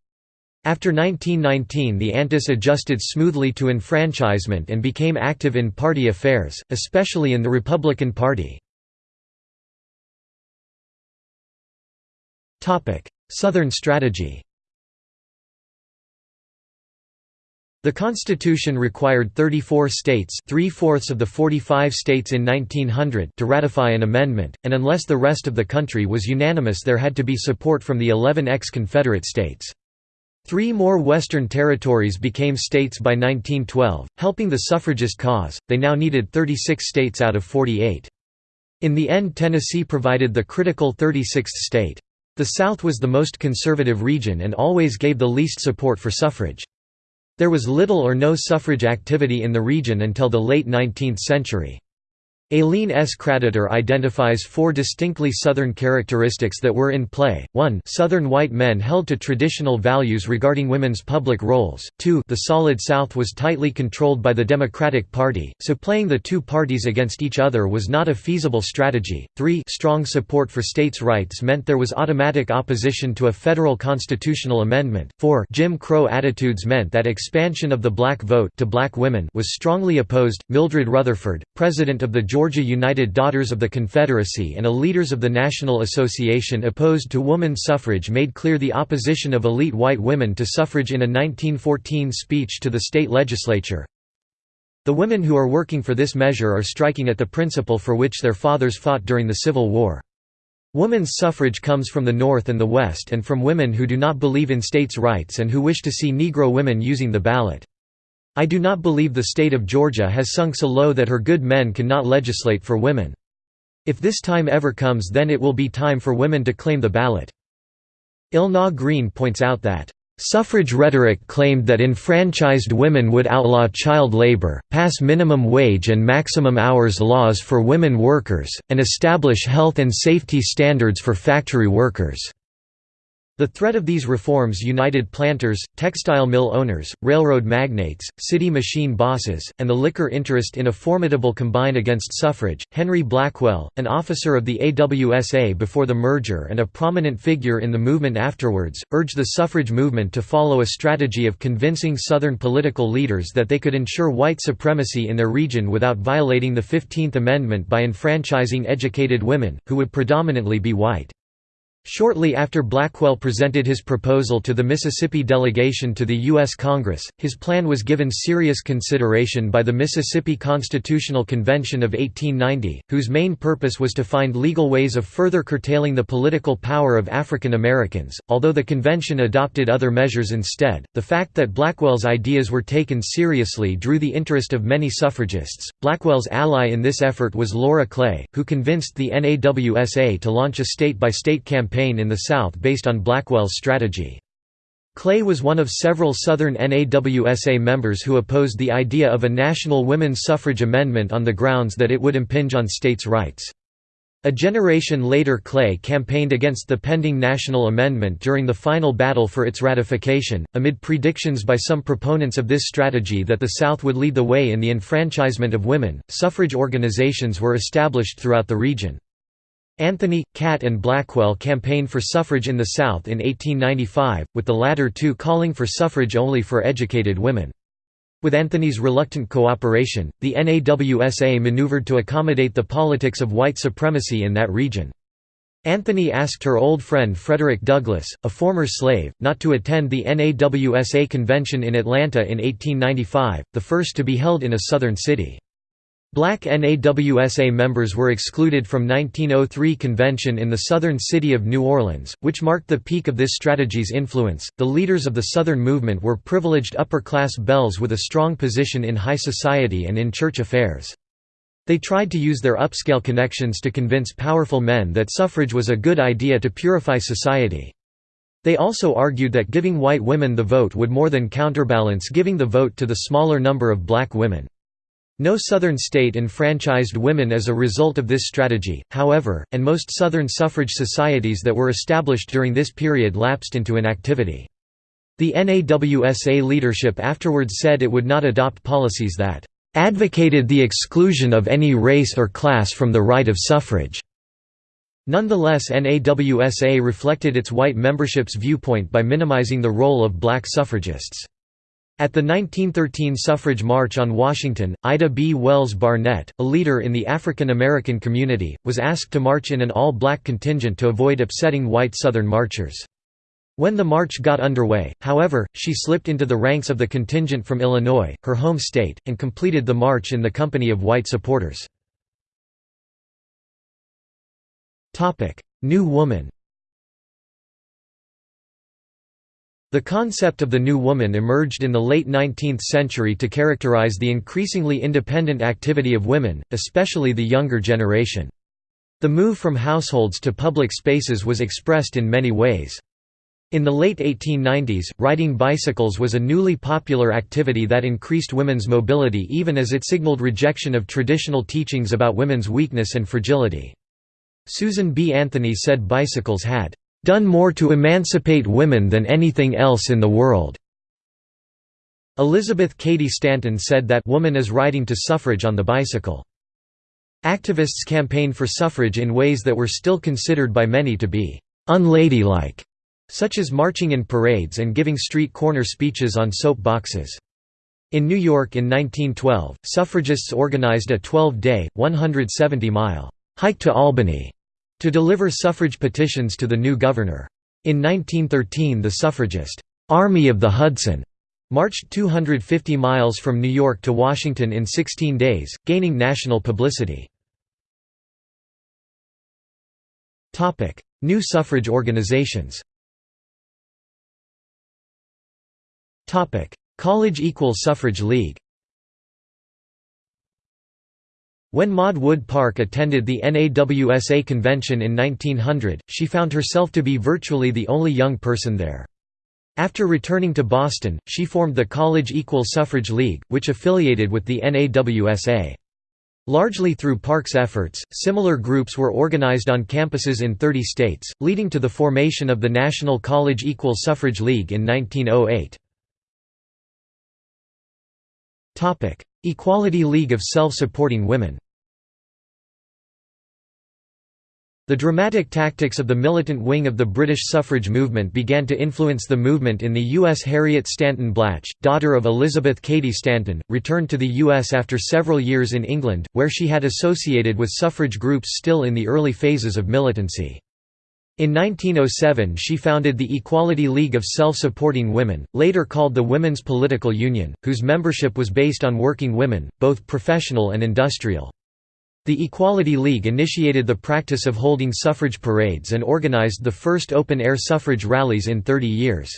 After 1919 the Antis adjusted smoothly to enfranchisement and became active in party affairs, especially in the Republican Party. Southern strategy The Constitution required 34 states three-fourths of the 45 states in 1900 to ratify an amendment, and unless the rest of the country was unanimous there had to be support from the 11 ex-Confederate states. Three more Western territories became states by 1912, helping the suffragist cause, they now needed 36 states out of 48. In the end Tennessee provided the critical 36th state. The South was the most conservative region and always gave the least support for suffrage. There was little or no suffrage activity in the region until the late 19th century. Aileen S. Kraditor identifies four distinctly Southern characteristics that were in play, 1 Southern white men held to traditional values regarding women's public roles, 2 the Solid South was tightly controlled by the Democratic Party, so playing the two parties against each other was not a feasible strategy, 3 strong support for states' rights meant there was automatic opposition to a federal constitutional amendment, 4 Jim Crow attitudes meant that expansion of the black vote to black women was strongly opposed. Mildred Rutherford, president of the Georgia United Daughters of the Confederacy and a leaders of the National Association opposed to woman suffrage made clear the opposition of elite white women to suffrage in a 1914 speech to the state legislature. The women who are working for this measure are striking at the principle for which their fathers fought during the Civil War. Woman's suffrage comes from the North and the West and from women who do not believe in states' rights and who wish to see Negro women using the ballot. I do not believe the state of Georgia has sunk so low that her good men cannot legislate for women. If this time ever comes then it will be time for women to claim the ballot." Elna Green points out that, "...suffrage rhetoric claimed that enfranchised women would outlaw child labor, pass minimum wage and maximum hours laws for women workers, and establish health and safety standards for factory workers." The threat of these reforms united planters, textile mill owners, railroad magnates, city machine bosses, and the liquor interest in a formidable combine against suffrage. Henry Blackwell, an officer of the AWSA before the merger and a prominent figure in the movement afterwards, urged the suffrage movement to follow a strategy of convincing Southern political leaders that they could ensure white supremacy in their region without violating the Fifteenth Amendment by enfranchising educated women, who would predominantly be white. Shortly after Blackwell presented his proposal to the Mississippi delegation to the U.S. Congress, his plan was given serious consideration by the Mississippi Constitutional Convention of 1890, whose main purpose was to find legal ways of further curtailing the political power of African Americans. Although the convention adopted other measures instead, the fact that Blackwell's ideas were taken seriously drew the interest of many suffragists. Blackwell's ally in this effort was Laura Clay, who convinced the NAWSA to launch a state by state campaign campaign in the South based on Blackwell's strategy. Clay was one of several Southern NAWSA members who opposed the idea of a national women's suffrage amendment on the grounds that it would impinge on states' rights. A generation later Clay campaigned against the pending national amendment during the final battle for its ratification, amid predictions by some proponents of this strategy that the South would lead the way in the enfranchisement of women. Suffrage organizations were established throughout the region. Anthony, Catt and Blackwell campaigned for suffrage in the South in 1895, with the latter two calling for suffrage only for educated women. With Anthony's reluctant cooperation, the NAWSA maneuvered to accommodate the politics of white supremacy in that region. Anthony asked her old friend Frederick Douglass, a former slave, not to attend the NAWSA convention in Atlanta in 1895, the first to be held in a southern city. Black NAWSA members were excluded from 1903 convention in the southern city of New Orleans, which marked the peak of this strategy's influence. The leaders of the Southern movement were privileged upper-class belles with a strong position in high society and in church affairs. They tried to use their upscale connections to convince powerful men that suffrage was a good idea to purify society. They also argued that giving white women the vote would more than counterbalance giving the vote to the smaller number of black women. No Southern state enfranchised women as a result of this strategy, however, and most Southern suffrage societies that were established during this period lapsed into inactivity. The NAWSA leadership afterwards said it would not adopt policies that advocated the exclusion of any race or class from the right of suffrage. Nonetheless NAWSA reflected its white membership's viewpoint by minimizing the role of black suffragists. At the 1913 suffrage march on Washington, Ida B. Wells Barnett, a leader in the African American community, was asked to march in an all-black contingent to avoid upsetting white Southern marchers. When the march got underway, however, she slipped into the ranks of the contingent from Illinois, her home state, and completed the march in the company of white supporters. New Woman The concept of the New Woman emerged in the late 19th century to characterize the increasingly independent activity of women, especially the younger generation. The move from households to public spaces was expressed in many ways. In the late 1890s, riding bicycles was a newly popular activity that increased women's mobility even as it signaled rejection of traditional teachings about women's weakness and fragility. Susan B. Anthony said bicycles had done more to emancipate women than anything else in the world. Elizabeth Cady Stanton said that woman is riding to suffrage on the bicycle. Activists campaigned for suffrage in ways that were still considered by many to be unladylike, such as marching in parades and giving street corner speeches on soap boxes. In New York in 1912, suffragists organized a 12-day, 170-mile hike to Albany to deliver suffrage petitions to the new governor. In 1913 the suffragist, "'Army of the Hudson' marched 250 miles from New York to Washington in 16 days, gaining national publicity. New suffrage organizations College Equal Suffrage League When Maud Wood Park attended the NAWSA convention in 1900, she found herself to be virtually the only young person there. After returning to Boston, she formed the College Equal Suffrage League, which affiliated with the NAWSA. Largely through Park's efforts, similar groups were organized on campuses in 30 states, leading to the formation of the National College Equal Suffrage League in 1908. Equality League of Self-Supporting Women The dramatic tactics of the militant wing of the British suffrage movement began to influence the movement in the U.S. Harriet Stanton Blatch, daughter of Elizabeth Cady Stanton, returned to the U.S. after several years in England, where she had associated with suffrage groups still in the early phases of militancy. In 1907 she founded the Equality League of Self-Supporting Women, later called the Women's Political Union, whose membership was based on working women, both professional and industrial. The Equality League initiated the practice of holding suffrage parades and organized the first open-air suffrage rallies in 30 years.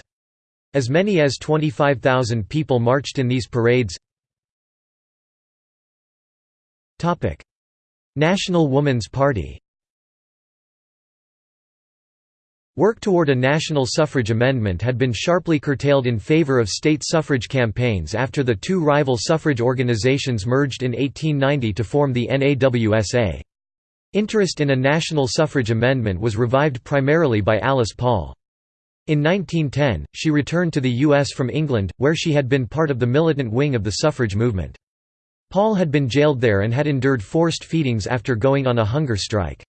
As many as 25,000 people marched in these parades. National Woman's Party Work toward a national suffrage amendment had been sharply curtailed in favor of state suffrage campaigns after the two rival suffrage organizations merged in 1890 to form the NAWSA. Interest in a national suffrage amendment was revived primarily by Alice Paul. In 1910, she returned to the U.S. from England, where she had been part of the militant wing of the suffrage movement. Paul had been jailed there and had endured forced feedings after going on a hunger strike.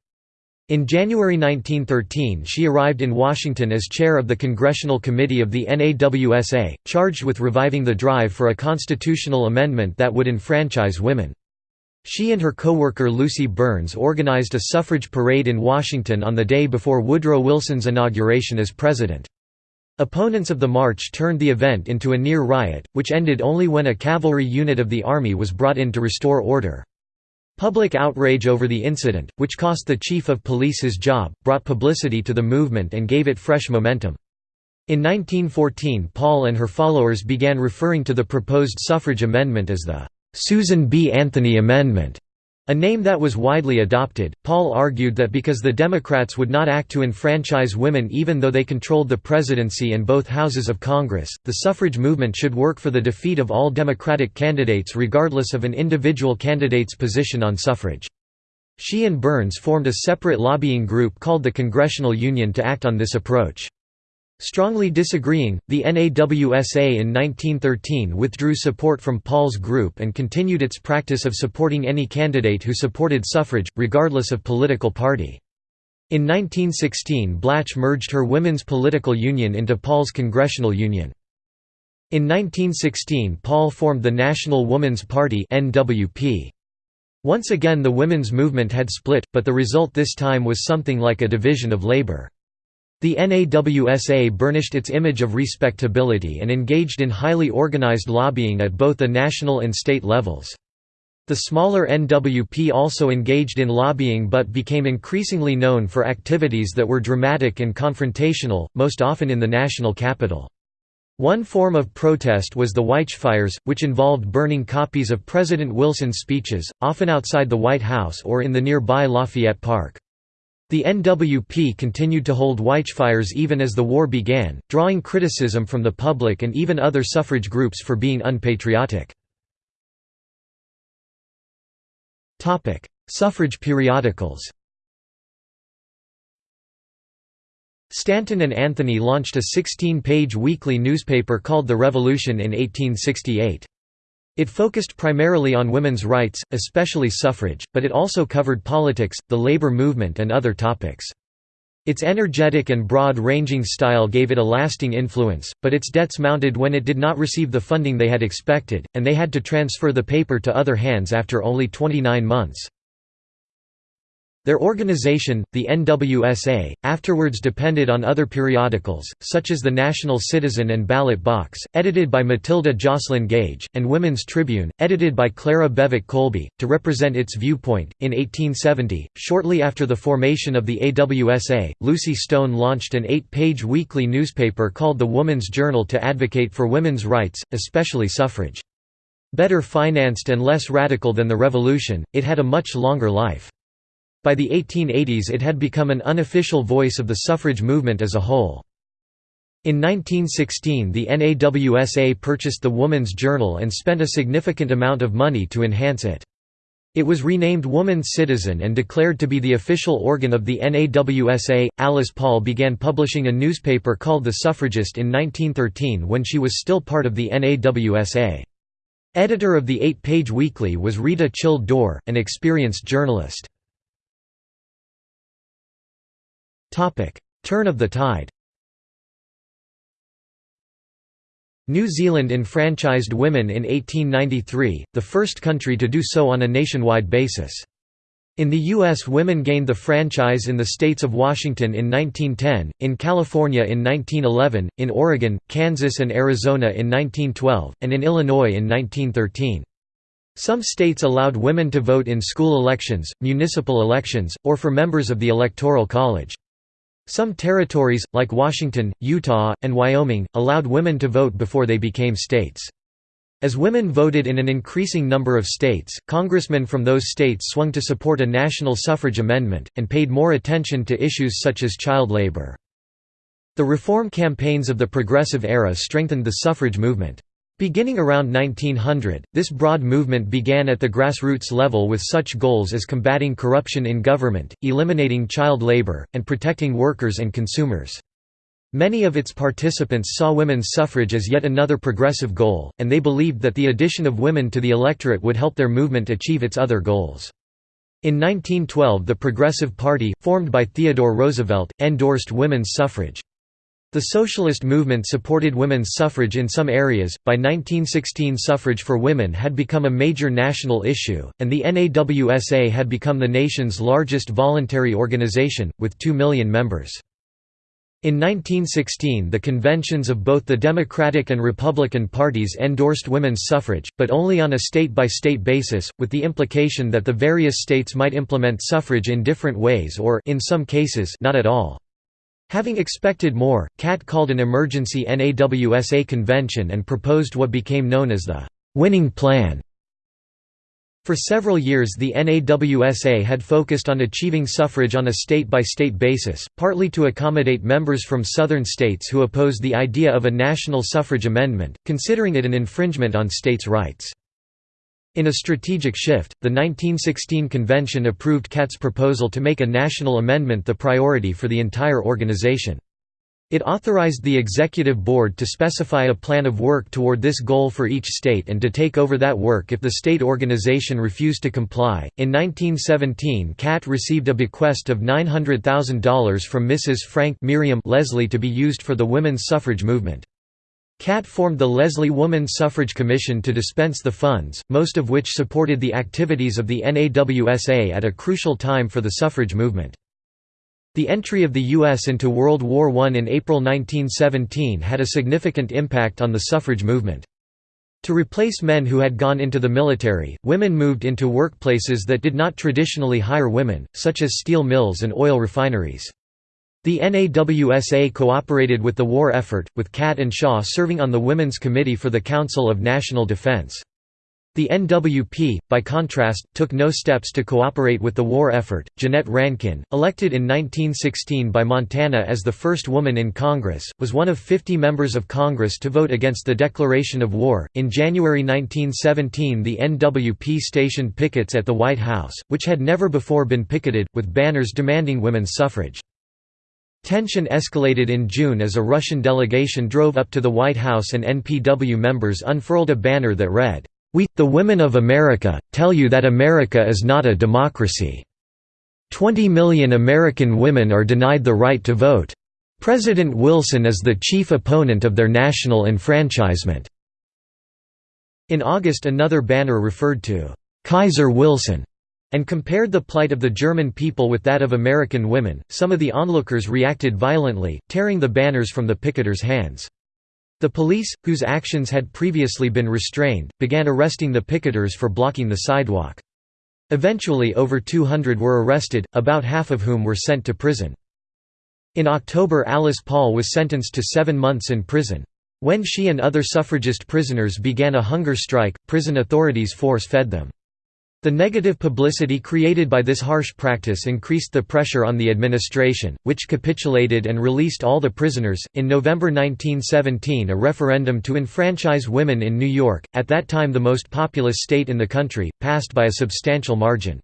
In January 1913 she arrived in Washington as chair of the Congressional Committee of the NAWSA, charged with reviving the drive for a constitutional amendment that would enfranchise women. She and her co-worker Lucy Burns organized a suffrage parade in Washington on the day before Woodrow Wilson's inauguration as president. Opponents of the march turned the event into a near riot, which ended only when a cavalry unit of the Army was brought in to restore order. Public outrage over the incident, which cost the chief of police his job, brought publicity to the movement and gave it fresh momentum. In 1914 Paul and her followers began referring to the proposed suffrage amendment as the Susan B. Anthony Amendment, A name that was widely adopted, Paul argued that because the Democrats would not act to enfranchise women even though they controlled the presidency and both houses of Congress, the suffrage movement should work for the defeat of all Democratic candidates regardless of an individual candidate's position on suffrage. She and Burns formed a separate lobbying group called the Congressional Union to act on this approach. Strongly disagreeing, the NAWSA in 1913 withdrew support from Paul's group and continued its practice of supporting any candidate who supported suffrage, regardless of political party. In 1916 Blatch merged her women's political union into Paul's Congressional Union. In 1916 Paul formed the National Woman's Party. Once again the women's movement had split, but the result this time was something like a division of labor. The NAWSA burnished its image of respectability and engaged in highly organized lobbying at both the national and state levels. The smaller NWP also engaged in lobbying but became increasingly known for activities that were dramatic and confrontational, most often in the national capital. One form of protest was the Watchfires, which involved burning copies of President Wilson's speeches, often outside the White House or in the nearby Lafayette Park. The NWP continued to hold Watchfires even as the war began, drawing criticism from the public and even other suffrage groups for being unpatriotic. Suffrage periodicals Stanton and Anthony launched a 16-page weekly newspaper called The Revolution in 1868. It focused primarily on women's rights, especially suffrage, but it also covered politics, the labor movement and other topics. Its energetic and broad-ranging style gave it a lasting influence, but its debts mounted when it did not receive the funding they had expected, and they had to transfer the paper to other hands after only 29 months. Their organization, the NWSA, afterwards depended on other periodicals, such as the National Citizen and Ballot Box, edited by Matilda Joslyn Gage, and Women's Tribune, edited by Clara Bewick Colby, to represent its viewpoint. In 1870, shortly after the formation of the AWSA, Lucy Stone launched an eight page weekly newspaper called the Woman's Journal to advocate for women's rights, especially suffrage. Better financed and less radical than the Revolution, it had a much longer life. By the 1880s it had become an unofficial voice of the suffrage movement as a whole. In 1916 the NAWSA purchased the Woman's Journal and spent a significant amount of money to enhance it. It was renamed Woman's Citizen and declared to be the official organ of the NAWSA. Alice Paul began publishing a newspaper called The Suffragist in 1913 when she was still part of the NAWSA. Editor of the eight-page weekly was Rheta Childe Dorr, an experienced journalist. Turn of the tide New Zealand enfranchised women in 1893, the first country to do so on a nationwide basis. In the U.S. women gained the franchise in the states of Washington in 1910, in California in 1911, in Oregon, Kansas and Arizona in 1912, and in Illinois in 1913. Some states allowed women to vote in school elections, municipal elections, or for members of the Electoral College. Some territories, like Washington, Utah, and Wyoming, allowed women to vote before they became states. As women voted in an increasing number of states, congressmen from those states swung to support a national suffrage amendment, and paid more attention to issues such as child labor. The reform campaigns of the Progressive Era strengthened the suffrage movement. Beginning around 1900, this broad movement began at the grassroots level with such goals as combating corruption in government, eliminating child labor, and protecting workers and consumers. Many of its participants saw women's suffrage as yet another progressive goal, and they believed that the addition of women to the electorate would help their movement achieve its other goals. In 1912 the Progressive Party, formed by Theodore Roosevelt, endorsed women's suffrage. The socialist movement supported women's suffrage in some areas. By 1916, suffrage for women had become a major national issue, and the NAWSA had become the nation's largest voluntary organization, with 2 million members. In 1916 the conventions of both the Democratic and Republican parties endorsed women's suffrage, but only on a state-by-state -state basis, with the implication that the various states might implement suffrage in different ways or in some cases not at all. Having expected more, Catt called an emergency NAWSA convention and proposed what became known as the «winning plan». For several years the NAWSA had focused on achieving suffrage on a state-by-state -state basis, partly to accommodate members from southern states who opposed the idea of a national suffrage amendment, considering it an infringement on states' rights. In a strategic shift, the 1916 convention approved Catt's proposal to make a national amendment the priority for the entire organization. It authorized the executive board to specify a plan of work toward this goal for each state and to take over that work if the state organization refused to comply. In 1917, Catt received a bequest of $900,000 from Mrs. Frank Miriam Leslie to be used for the women's suffrage movement. Catt formed the Leslie Woman Suffrage Commission to dispense the funds, most of which supported the activities of the NAWSA at a crucial time for the suffrage movement. The entry of the U.S. into World War I in April 1917 had a significant impact on the suffrage movement. To replace men who had gone into the military, women moved into workplaces that did not traditionally hire women, such as steel mills and oil refineries. The NAWSA cooperated with the war effort, with Catt and Shaw serving on the Women's Committee for the Council of National Defense. The NWP, by contrast, took no steps to cooperate with the war effort. Jeannette Rankin, elected in 1916 by Montana as the first woman in Congress, was one of 50 members of Congress to vote against the declaration of war. In January 1917, the NWP stationed pickets at the White House, which had never before been picketed, with banners demanding women's suffrage. Tension escalated in June as a Russian delegation drove up to the White House and NPW members unfurled a banner that read, we, the women of America, tell you that America is not a democracy. Twenty million American women are denied the right to vote. President Wilson is the chief opponent of their national enfranchisement." In August another banner referred to «Kaiser Wilson» and compared the plight of the German people with that of American women. Some of the onlookers reacted violently, tearing the banners from the picketers' hands. The police, whose actions had previously been restrained, began arresting the picketers for blocking the sidewalk. Eventually over 200 were arrested, about half of whom were sent to prison. In October Alice Paul was sentenced to seven months in prison. When she and other suffragist prisoners began a hunger strike, prison authorities force-fed them. The negative publicity created by this harsh practice increased the pressure on the administration, which capitulated and released all the prisoners. In November 1917, a referendum to enfranchise women in New York, at that time the most populous state in the country, passed by a substantial margin.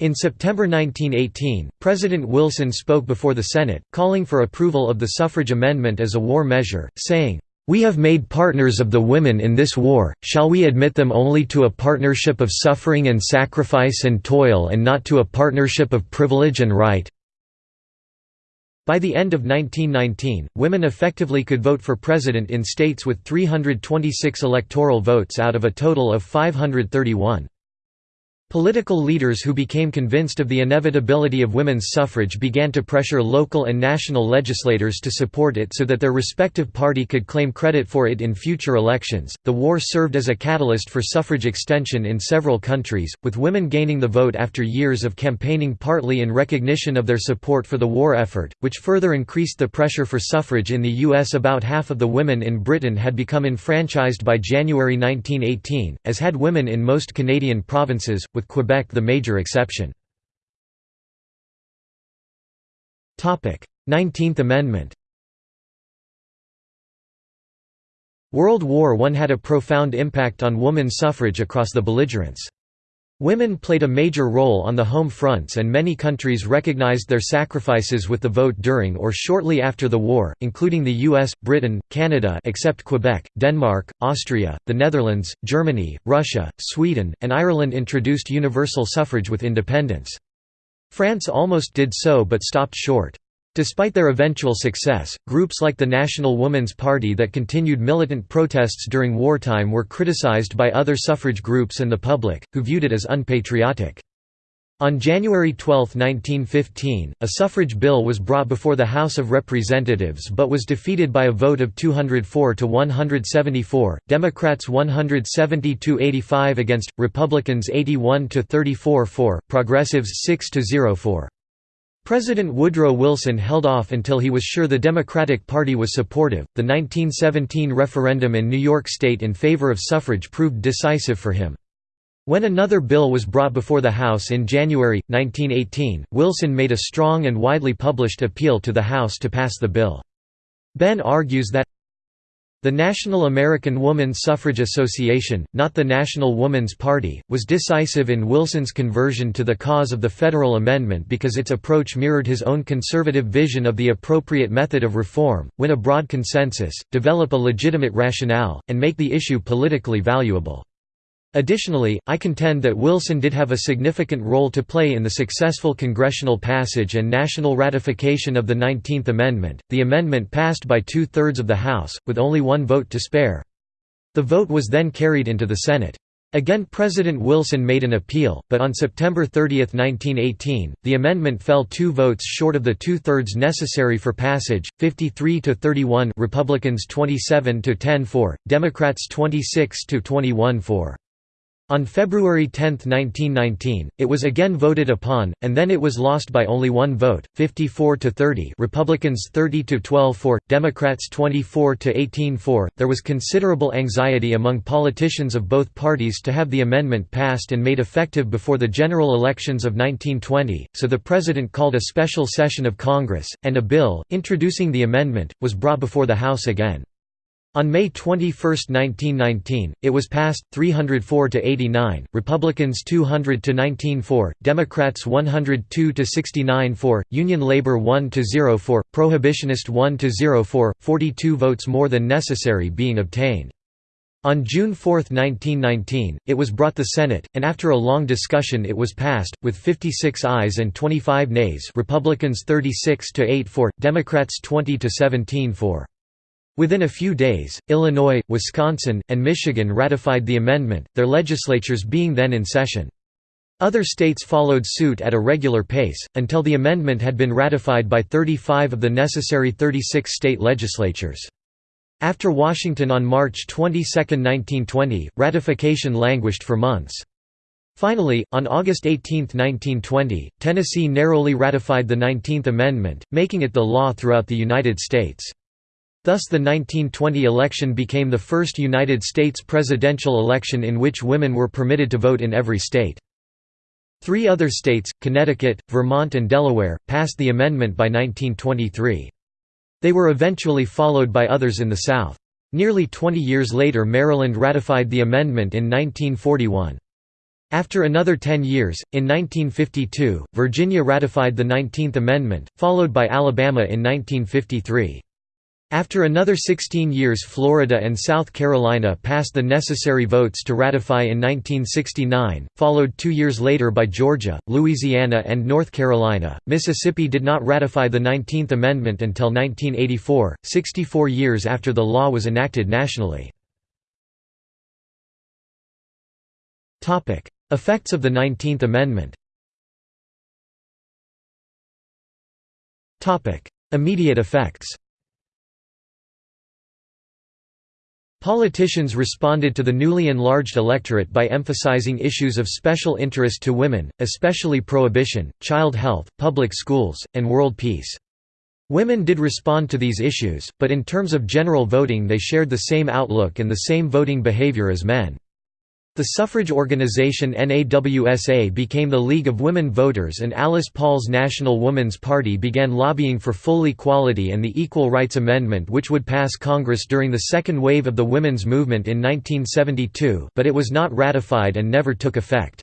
In September 1918, President Wilson spoke before the Senate, calling for approval of the suffrage amendment as a war measure, saying, we have made partners of the women in this war, shall we admit them only to a partnership of suffering and sacrifice and toil and not to a partnership of privilege and right?' By the end of 1919, women effectively could vote for president in states with 326 electoral votes out of a total of 531. Political leaders who became convinced of the inevitability of women's suffrage began to pressure local and national legislators to support it so that their respective party could claim credit for it in future elections. The war served as a catalyst for suffrage extension in several countries, with women gaining the vote after years of campaigning partly in recognition of their support for the war effort, which further increased the pressure for suffrage in the U.S. About half of the women in Britain had become enfranchised by January 1918, as had women in most Canadian provinces, with Quebec the major exception. 19th Amendment World War I had a profound impact on women's suffrage across the belligerents. Women played a major role on the home fronts and many countries recognized their sacrifices with the vote during or shortly after the war, including the US, Britain, Canada except Quebec, Denmark, Austria, the Netherlands, Germany, Russia, Sweden, and Ireland introduced universal suffrage with independence. France almost did so but stopped short. Despite their eventual success, groups like the National Woman's Party that continued militant protests during wartime were criticized by other suffrage groups and the public, who viewed it as unpatriotic. On January 12, 1915, a suffrage bill was brought before the House of Representatives but was defeated by a vote of 204 to 174, Democrats 170–85 against, Republicans 81 to 34 for, Progressives 6 to 0 for. President Woodrow Wilson held off until he was sure the Democratic Party was supportive. The 1917 referendum in New York State in favor of suffrage proved decisive for him. When another bill was brought before the House in January, 1918, Wilson made a strong and widely published appeal to the House to pass the bill. Behn argues that the National American Woman Suffrage Association, not the National Woman's Party, was decisive in Wilson's conversion to the cause of the federal amendment because its approach mirrored his own conservative vision of the appropriate method of reform, win a broad consensus, develop a legitimate rationale, and make the issue politically valuable. Additionally, I contend that Wilson did have a significant role to play in the successful congressional passage and national ratification of the Nineteenth Amendment. The amendment passed by two thirds of the House, with only one vote to spare. The vote was then carried into the Senate. Again President Wilson made an appeal, but on September 30, 1918, the amendment fell two votes short of the two-thirds necessary for passage, 53 to 31 Republicans 27 to 10 for, Democrats 26 to 21 for. On February 10, 1919, it was again voted upon, and then it was lost by only one vote, 54 to 30, Republicans 30 to 12 for, Democrats 24 to 18 for. There was considerable anxiety among politicians of both parties to have the amendment passed and made effective before the general elections of 1920, so the president called a special session of Congress, and a bill introducing the amendment was brought before the House again. On May 21, 1919, it was passed 304 to 89, Republicans 200 to 19 for, Democrats 102 to 69 for, Union Labor 1 to 0 for, Prohibitionist 1 to 0 for, 42 votes more than necessary being obtained. On June 4, 1919, it was brought the Senate, and after a long discussion it was passed, with 56 ayes and 25 nays Republicans 36 to 8 for, Democrats 20 to 17 for. Within a few days, Illinois, Wisconsin, and Michigan ratified the amendment, their legislatures being then in session. Other states followed suit at a regular pace, until the amendment had been ratified by 35 of the necessary 36 state legislatures. After Washington on March 22, 1920, ratification languished for months. Finally, on August 18, 1920, Tennessee narrowly ratified the 19th Amendment, making it the law throughout the United States. Thus the 1920 election became the first United States presidential election in which women were permitted to vote in every state. Three other states, Connecticut, Vermont and Delaware, passed the amendment by 1923. They were eventually followed by others in the South. Nearly 20 years later Maryland ratified the amendment in 1941. After another 10 years, in 1952, Virginia ratified the 19th Amendment, followed by Alabama in 1953. After another 16 years Florida and South Carolina passed the necessary votes to ratify in 1969, followed two years later by Georgia, Louisiana and North Carolina. Mississippi did not ratify the 19th Amendment until 1984, 64 years after the law was enacted nationally. Effects of the 19th Amendment Immediate effects Politicians responded to the newly enlarged electorate by emphasizing issues of special interest to women, especially prohibition, child health, public schools, and world peace. Women did respond to these issues, but in terms of general voting they shared the same outlook and the same voting behavior as men. The suffrage organization NAWSA became the League of Women Voters and Alice Paul's National Woman's Party began lobbying for full equality and the Equal Rights Amendment which would pass Congress during the second wave of the women's movement in 1972 but it was not ratified and never took effect.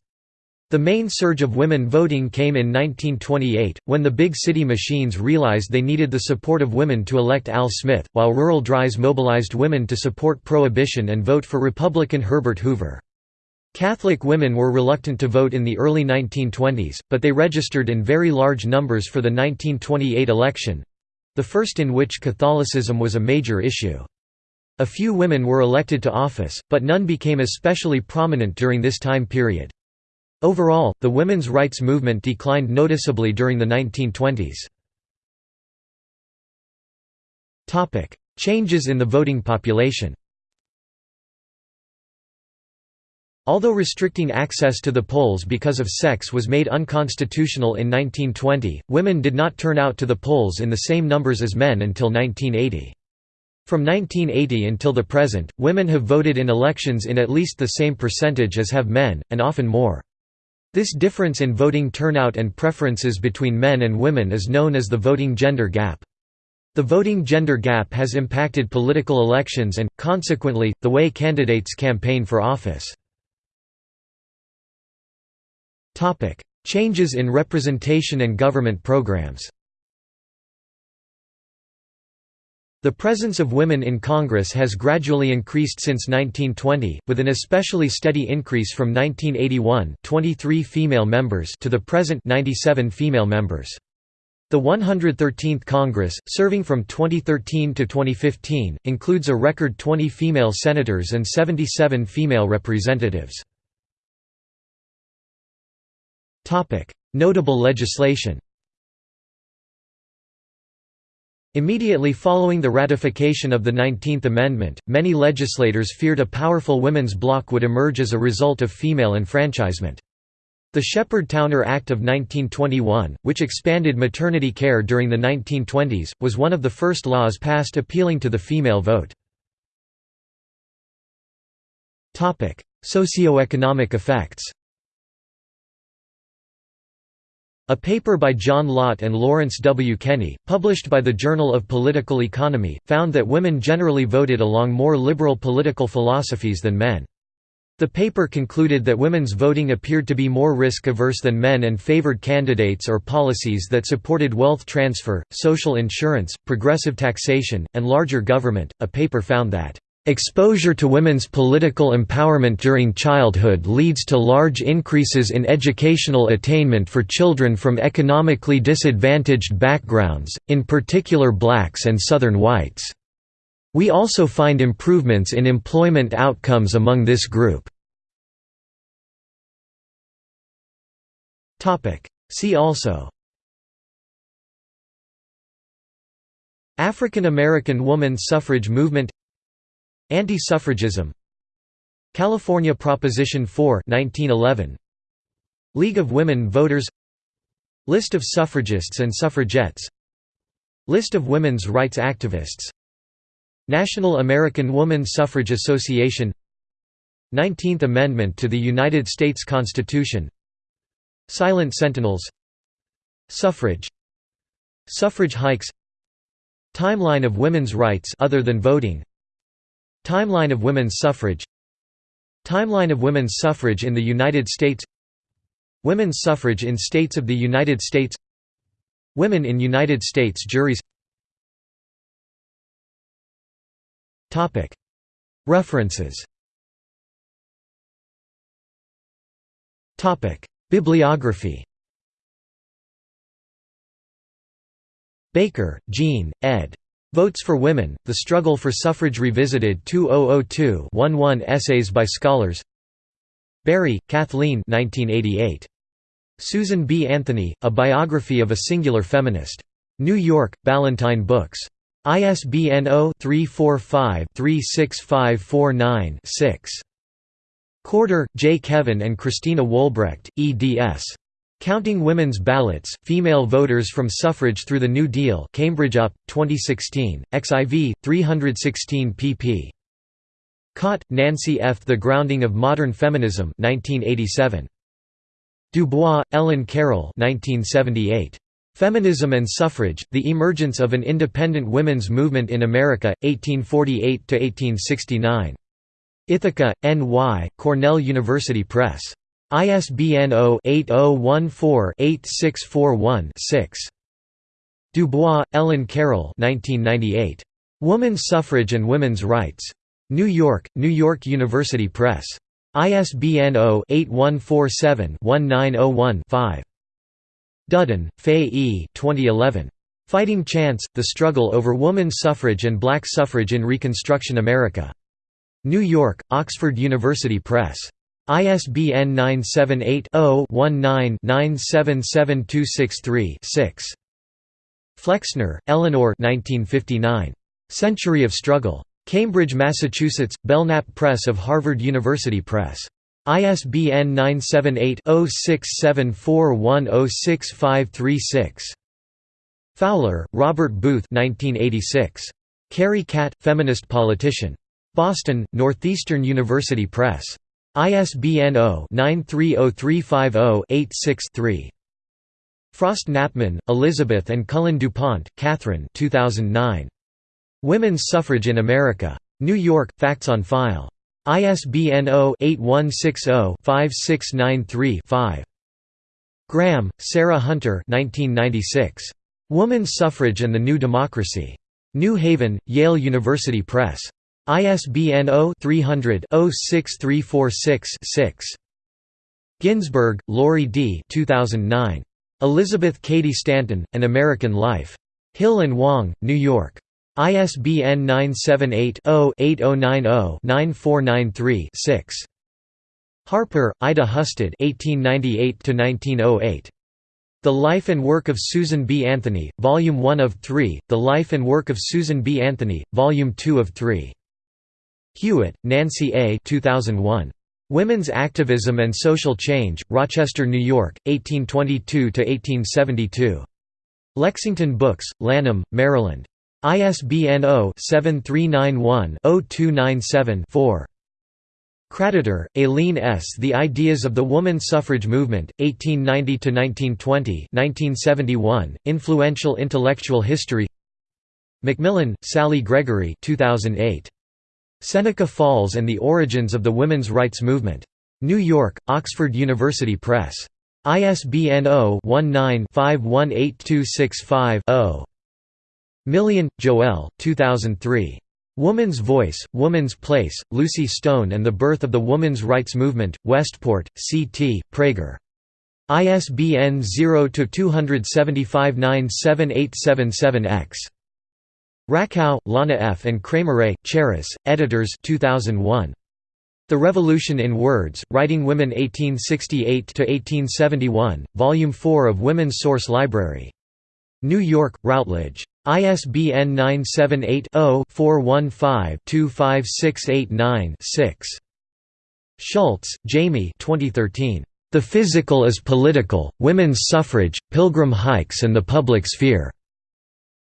The main surge of women voting came in 1928, when the big city machines realized they needed the support of women to elect Al Smith, while rural DRYs mobilized women to support prohibition and vote for Republican Herbert Hoover. Catholic women were reluctant to vote in the early 1920s, but they registered in very large numbers for the 1928 election—the first in which Catholicism was a major issue. A few women were elected to office, but none became especially prominent during this time period. Overall, the women's rights movement declined noticeably during the 1920s. Changes in the voting population Although restricting access to the polls because of sex was made unconstitutional in 1920, women did not turn out to the polls in the same numbers as men until 1980. From 1980 until the present, women have voted in elections in at least the same percentage as have men, and often more. This difference in voting turnout and preferences between men and women is known as the voting gender gap. The voting gender gap has impacted political elections and, consequently, the way candidates campaign for office. Changes in representation and government programs The presence of women in Congress has gradually increased since 1920, with an especially steady increase from 1981 23 female members to the present 97 female members. The 113th Congress, serving from 2013 to 2015, includes a record 20 female senators and 77 female representatives. Notable legislation Immediately following the ratification of the Nineteenth Amendment, many legislators feared a powerful women's bloc would emerge as a result of female enfranchisement. The Sheppard-Towner Act of 1921, which expanded maternity care during the 1920s, was one of the first laws passed appealing to the female vote. Socioeconomic effects a paper by John Lott and Lawrence W. Kenny, published by the Journal of Political Economy, found that women generally voted along more liberal political philosophies than men. The paper concluded that women's voting appeared to be more risk-averse than men and favored candidates or policies that supported wealth transfer, social insurance, progressive taxation, and larger government. A paper found that Exposure to women's political empowerment during childhood leads to large increases in educational attainment for children from economically disadvantaged backgrounds, in particular blacks and southern whites. We also find improvements in employment outcomes among this group. See also African American woman suffrage movement Anti-suffragism. California Proposition 4 1911 League of Women Voters. List of suffragists and suffragettes. List of women's rights activists. National American Woman Suffrage Association. Nineteenth Amendment to the United States Constitution. Silent Sentinels. Suffrage. Suffrage hikes. Timeline of women's rights other than voting Timeline of women's suffrage. Timeline of women's suffrage in the United States. Women's suffrage in states of the United States. Women in United States juries. References. Bibliography. Baker, Jean, ed. Votes for Women, The Struggle for Suffrage Revisited 2002-11 Essays by Scholars Barry, Kathleen 1988. Susan B. Anthony, A Biography of a Singular Feminist. New York, Ballantine Books. ISBN 0-345-36549-6. Corder, J. Kevin and Christina Wolbrecht, eds. Counting Women's Ballots, Female Voters from Suffrage Through the New Deal Cambridge UP, 2016, XIV, 316 pp. Cott, Nancy F. The Grounding of Modern Feminism 1987. Dubois, Ellen Carroll 1978. Feminism and Suffrage, The Emergence of an Independent Women's Movement in America, 1848–1869. Ithaca, N.Y., Cornell University Press. ISBN 0-8014-8641-6. Dubois, Ellen Carroll Woman's Suffrage and Women's Rights. New York, New York University Press. ISBN 0-8147-1901-5. Dudden, Fay E. 2011. Fighting Chance, The Struggle Over Woman's Suffrage and Black Suffrage in Reconstruction America. New York, Oxford University Press. ISBN 978-0-19-977263-6. Flexner, Eleanor Century of Struggle. Cambridge, Massachusetts, Belknap Press of Harvard University Press. ISBN 978-0674106536. Fowler, Robert Booth 1986. Carrie Catt, feminist politician. Boston, Northeastern University Press. ISBN 0-930350-86-3. Frost Knappman, Elizabeth and Cullen DuPont, Catherine 2009. Women's Suffrage in America. New York, Facts on File. ISBN 0-8160-5693-5. Graham, Sarah Hunter 1996. Woman's Suffrage and the New Democracy. New Haven, Yale University Press. ISBN 0-300-06346-6. Ginzberg, Lori D. 2009. Elizabeth Cady Stanton, An American Life. Hill and Wang, New York. ISBN 978-0-8090-9493-6. Harper, Ida Husted 1898 The Life and Work of Susan B. Anthony, Volume 1 of 3, The Life and Work of Susan B. Anthony, Volume 2 of 3. Hewitt, Nancy A. 2001. Women's Activism and Social Change, Rochester, New York, 1822–1872. Lexington Books, Lanham, Maryland. ISBN 0-7391-0297-4. Kraditor, Aileen S. The Ideas of the Woman Suffrage Movement, 1890–1920 1971, Influential Intellectual History McMillen, Sally Gregory 2008. Seneca Falls and the Origins of the Women's Rights Movement. New York, Oxford University Press. ISBN 0-19-518265-0. Million, Joelle 2003. Woman's Voice, Woman's Place, Lucy Stone and the Birth of the Woman's Rights Movement, Westport, C.T., Praeger. ISBN 0-275-97877-X. Rakow, Lana F. and Kramer Charis, editors 2001. The Revolution in Words, Writing Women 1868–1871, Volume 4 of Women's Source Library. New York, Routledge. ISBN 978-0-415-25689-6. Schultz, Jamie 2013. The Physical is Political, Women's Suffrage, Pilgrim Hikes and the Public Sphere.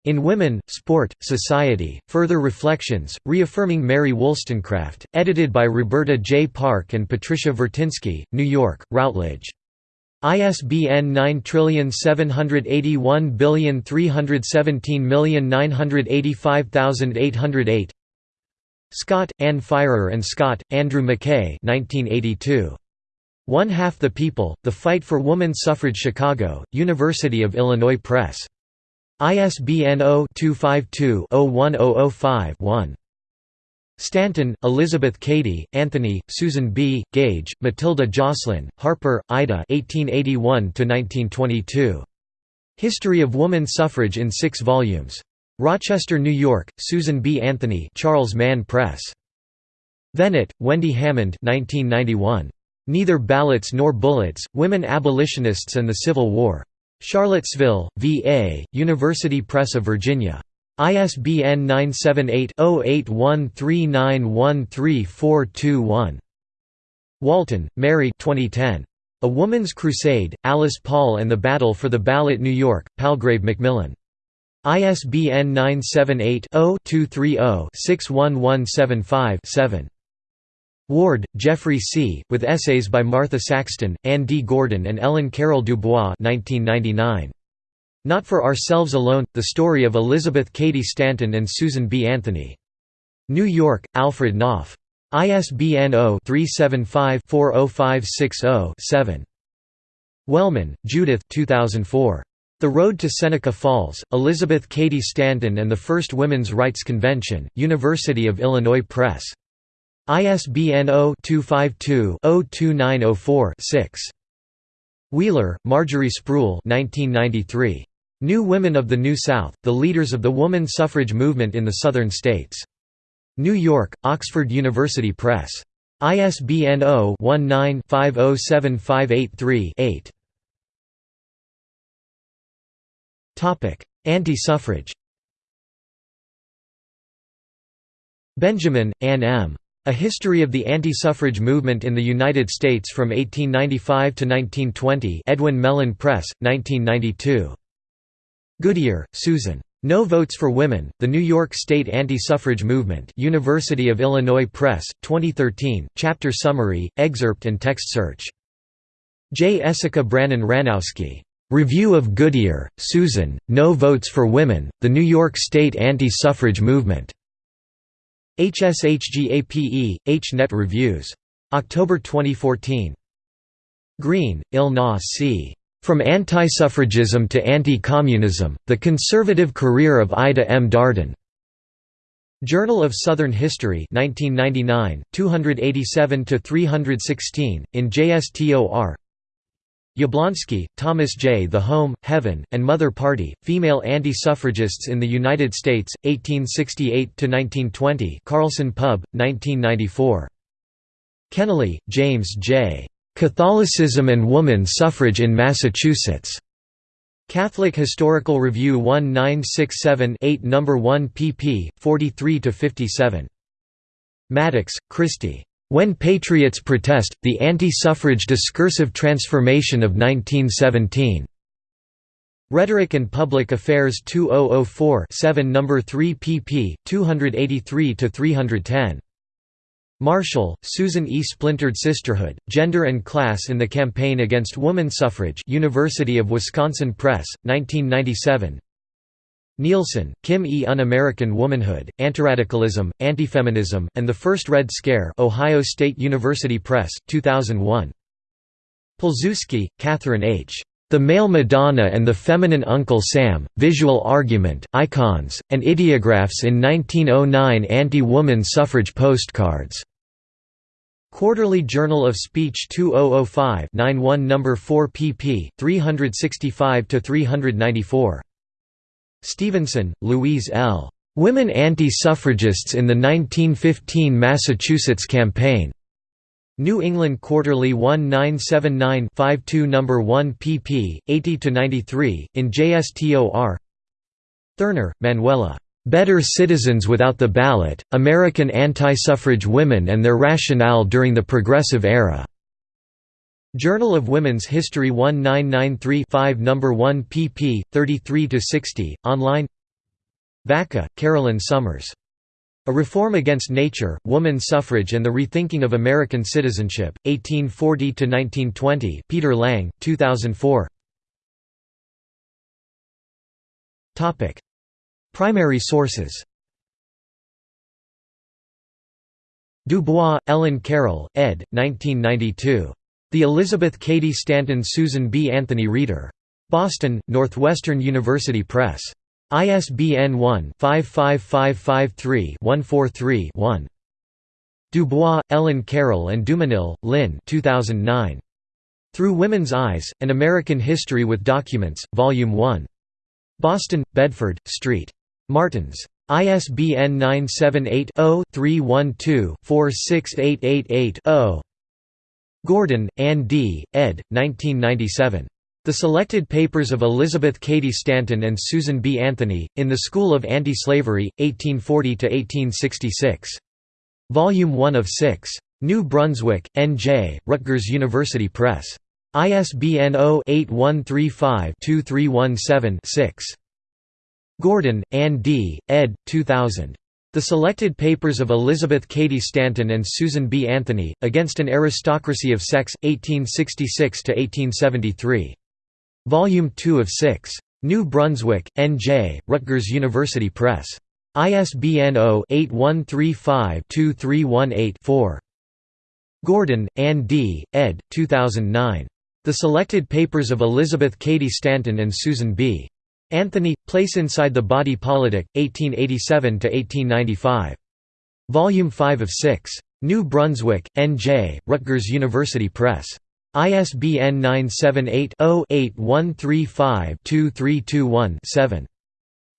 In Women, Sport, Society, Further Reflections, Reaffirming Mary Wollstonecraft, edited by Roberta J. Park and Patricia Vertinsky, New York, Routledge. ISBN 9781317985808 Scott, Anne Firor and Scott, Andrew McKay 1982. One Half the People, The Fight for Woman Suffrage Chicago, University of Illinois Press. ISBN 0-252-01005-1. Stanton, Elizabeth Cady, Anthony, Susan B., Gage, Matilda Joslyn, Harper, Ida 1881–1922. History of Woman Suffrage in six volumes. Rochester, New York, Susan B. Anthony Charles Mann Press. Venet, Wendy Hammond 1991. Neither Ballots Nor Bullets, Women Abolitionists and the Civil War. Charlottesville, VA, University Press of Virginia. ISBN 978-0813913421. Walton, Mary 2010. A Woman's Crusade, Alice Paul and the Battle for the Ballot New York, Palgrave Macmillan. ISBN 978 0 230 61175 Ward, Geoffrey C., with essays by Martha Saxton, Anne D. Gordon and Ellen Carroll Dubois 1999. Not for Ourselves Alone, The Story of Elizabeth Cady Stanton and Susan B. Anthony. New York, Alfred Knopf. ISBN 0-375-40560-7. Wellman, Judith 2004. The Road to Seneca Falls, Elizabeth Cady Stanton and the First Women's Rights Convention, University of Illinois Press. ISBN 0-252-02904-6. Wheeler, Marjorie Spruill 1993. New Women of the New South, The Leaders of the Woman Suffrage Movement in the Southern States. New York, Oxford University Press. ISBN 0-19-507583-8. Anti-suffrage Benjamin, Anne M. A History of the Anti-Suffrage Movement in the United States from 1895 to 1920 Edwin Mellen Press, 1992. Goodier, Susan. No Votes for Women, The New York State Anti-Suffrage Movement University of Illinois Press, 2013, chapter summary, excerpt and text search. J. Essica Brannan Ranowski. Review of Goodier, Susan, No Votes for Women, The New York State Anti-Suffrage Movement. HSHGAPE, H-Net Reviews. October 2014. Green, Elna C. From Anti-Suffragism to Anti-Communism, The Conservative Career of Ida M. Darden. Journal of Southern History 1999, 287–316, in JSTOR Yablonsky, Thomas J. The Home, Heaven, and Mother Party, Female Anti-Suffragists in the United States, 1868–1920 Carlson Pub, 1994. Kennelly, James J. Catholicism and Woman Suffrage in Massachusetts. Catholic Historical Review 1967-8 No. 1 pp. 43–57. Maddux, Christy. When Patriots Protest, The Anti-Suffrage Discursive Transformation of 1917. Rhetoric and Public Affairs 2004 7 No. 3 pp. 283–310. Marshall, Susan E. Splintered Sisterhood, Gender and Class in the Campaign Against Woman Suffrage University of Wisconsin Press, 1997 Nielsen, Kim E. Un-American Womanhood, Antiradicalism, Antifeminism, and the First Red Scare Ohio State University Press, 2001 Pilsudski, Catherine H. The Male Madonna and the Feminine Uncle Sam, Visual Argument, Icons, and Ideographs in 1909 Anti-Woman Suffrage Postcards. Quarterly Journal of Speech 2005 91 No. 4 pp. 365–394. Stevenson, Louise L. Women Anti-Suffragists in the 1915 Massachusetts Campaign. New England Quarterly 1979-52 No. 1 pp. 80–93, in JSTOR Thurner, Manuela. Better Citizens Without the Ballot, American Anti-Suffrage Women and Their Rationale During the Progressive Era. Journal of Women's History 1993-5 No. 1 pp. 33–60, online Vacca, Carolyn Summers. A Reform Against Nature, Woman Suffrage and the Rethinking of American Citizenship, 1840–1920 Peter Lang, 2004 Primary sources Du Bois, Ellen Carroll, ed. 1992. The Elizabeth Cady Stanton Susan B. Anthony Reader. Boston, Northwestern University Press. ISBN 1-55553-143-1. Dubois, Ellen Carroll and Dumenil, Lynn 2009. Through Women's Eyes, An American History with Documents, Volume 1. Boston, Bedford, St. Martins. ISBN 978-0-312-46888-0. Gordon, Ann D., ed. 1997. The Selected Papers of Elizabeth Cady Stanton and Susan B. Anthony, in the School of Anti-Slavery, 1840–1866. Volume 1 of 6. New Brunswick, N.J., Rutgers University Press. ISBN 0-8135-2317-6. Gordon, Ann D., ed. 2000. The Selected Papers of Elizabeth Cady Stanton and Susan B. Anthony, Against an Aristocracy of Sex, 1866–1873. Volume 2 of 6. New Brunswick, N.J., Rutgers University Press. ISBN 0-8135-2318-4. Gordon, Ann D., ed. 2009. The Selected Papers of Elizabeth Cady Stanton and Susan B. Anthony, Place Inside the Body Politic, 1887–1895. Volume 5 of 6. New Brunswick, N.J., Rutgers University Press. ISBN 978-0-8135-2321-7.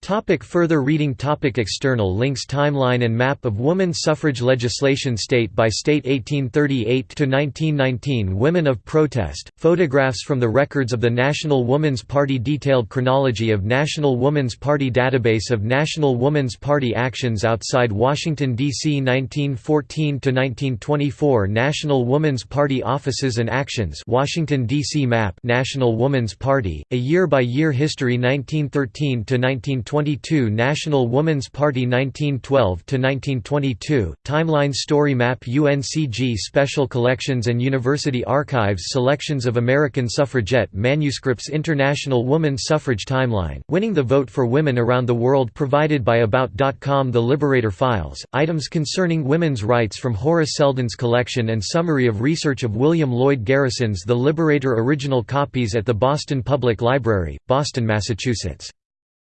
Topic further reading topic External links Timeline and map of woman suffrage legislation State by state 1838–1919 Women of protest, photographs from the records of the National Woman's Party Detailed chronology of National Woman's Party Database of National Woman's Party actions outside Washington, D.C. 1914–1924 National Woman's Party offices and actions Washington, D.C. map National Woman's Party, a year-by-year history 1913–1920 1922 National Woman's Party 1912–1922, Timeline Story Map UNCG Special Collections and University Archives Selections of American Suffragette Manuscripts International Woman's Suffrage Timeline, Winning the Vote for Women Around the World provided by About.com The Liberator Files, items concerning women's rights from Horace Seldon's collection and summary of research of William Lloyd Garrison's The Liberator original copies at the Boston Public Library, Boston, Massachusetts.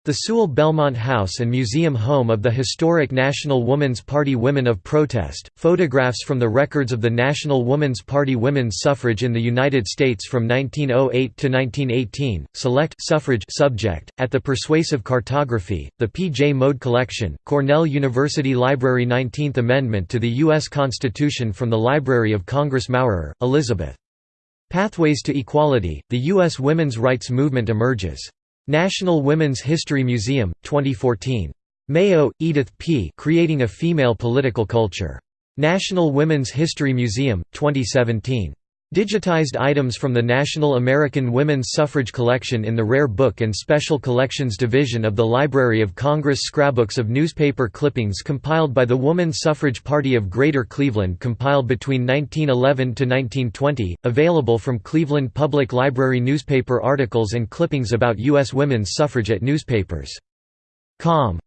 The Sewall Belmont House and Museum home of the historic National Woman's Party Women of Protest, photographs from the records of the National Woman's Party women's suffrage in the United States from 1908 to 1918, select suffrage subject, at the Persuasive Cartography, the P. J. Mode Collection, Cornell University Library 19th Amendment to the U.S. Constitution from the Library of Congress Maurer, Elizabeth. Pathways to Equality, the U.S. women's rights movement emerges. National Women's History Museum, 2014. Mayo, Edith P. Creating a Female Political Culture. National Women's History Museum, 2017. Digitized items from the National American Women's Suffrage Collection in the Rare Book and Special Collections Division of the Library of Congress Scrapbooks of newspaper clippings compiled by the Woman Suffrage Party of Greater Cleveland compiled between 1911 to 1920, available from Cleveland Public Library newspaper articles and clippings about U.S. women's suffragette newspapers. Com.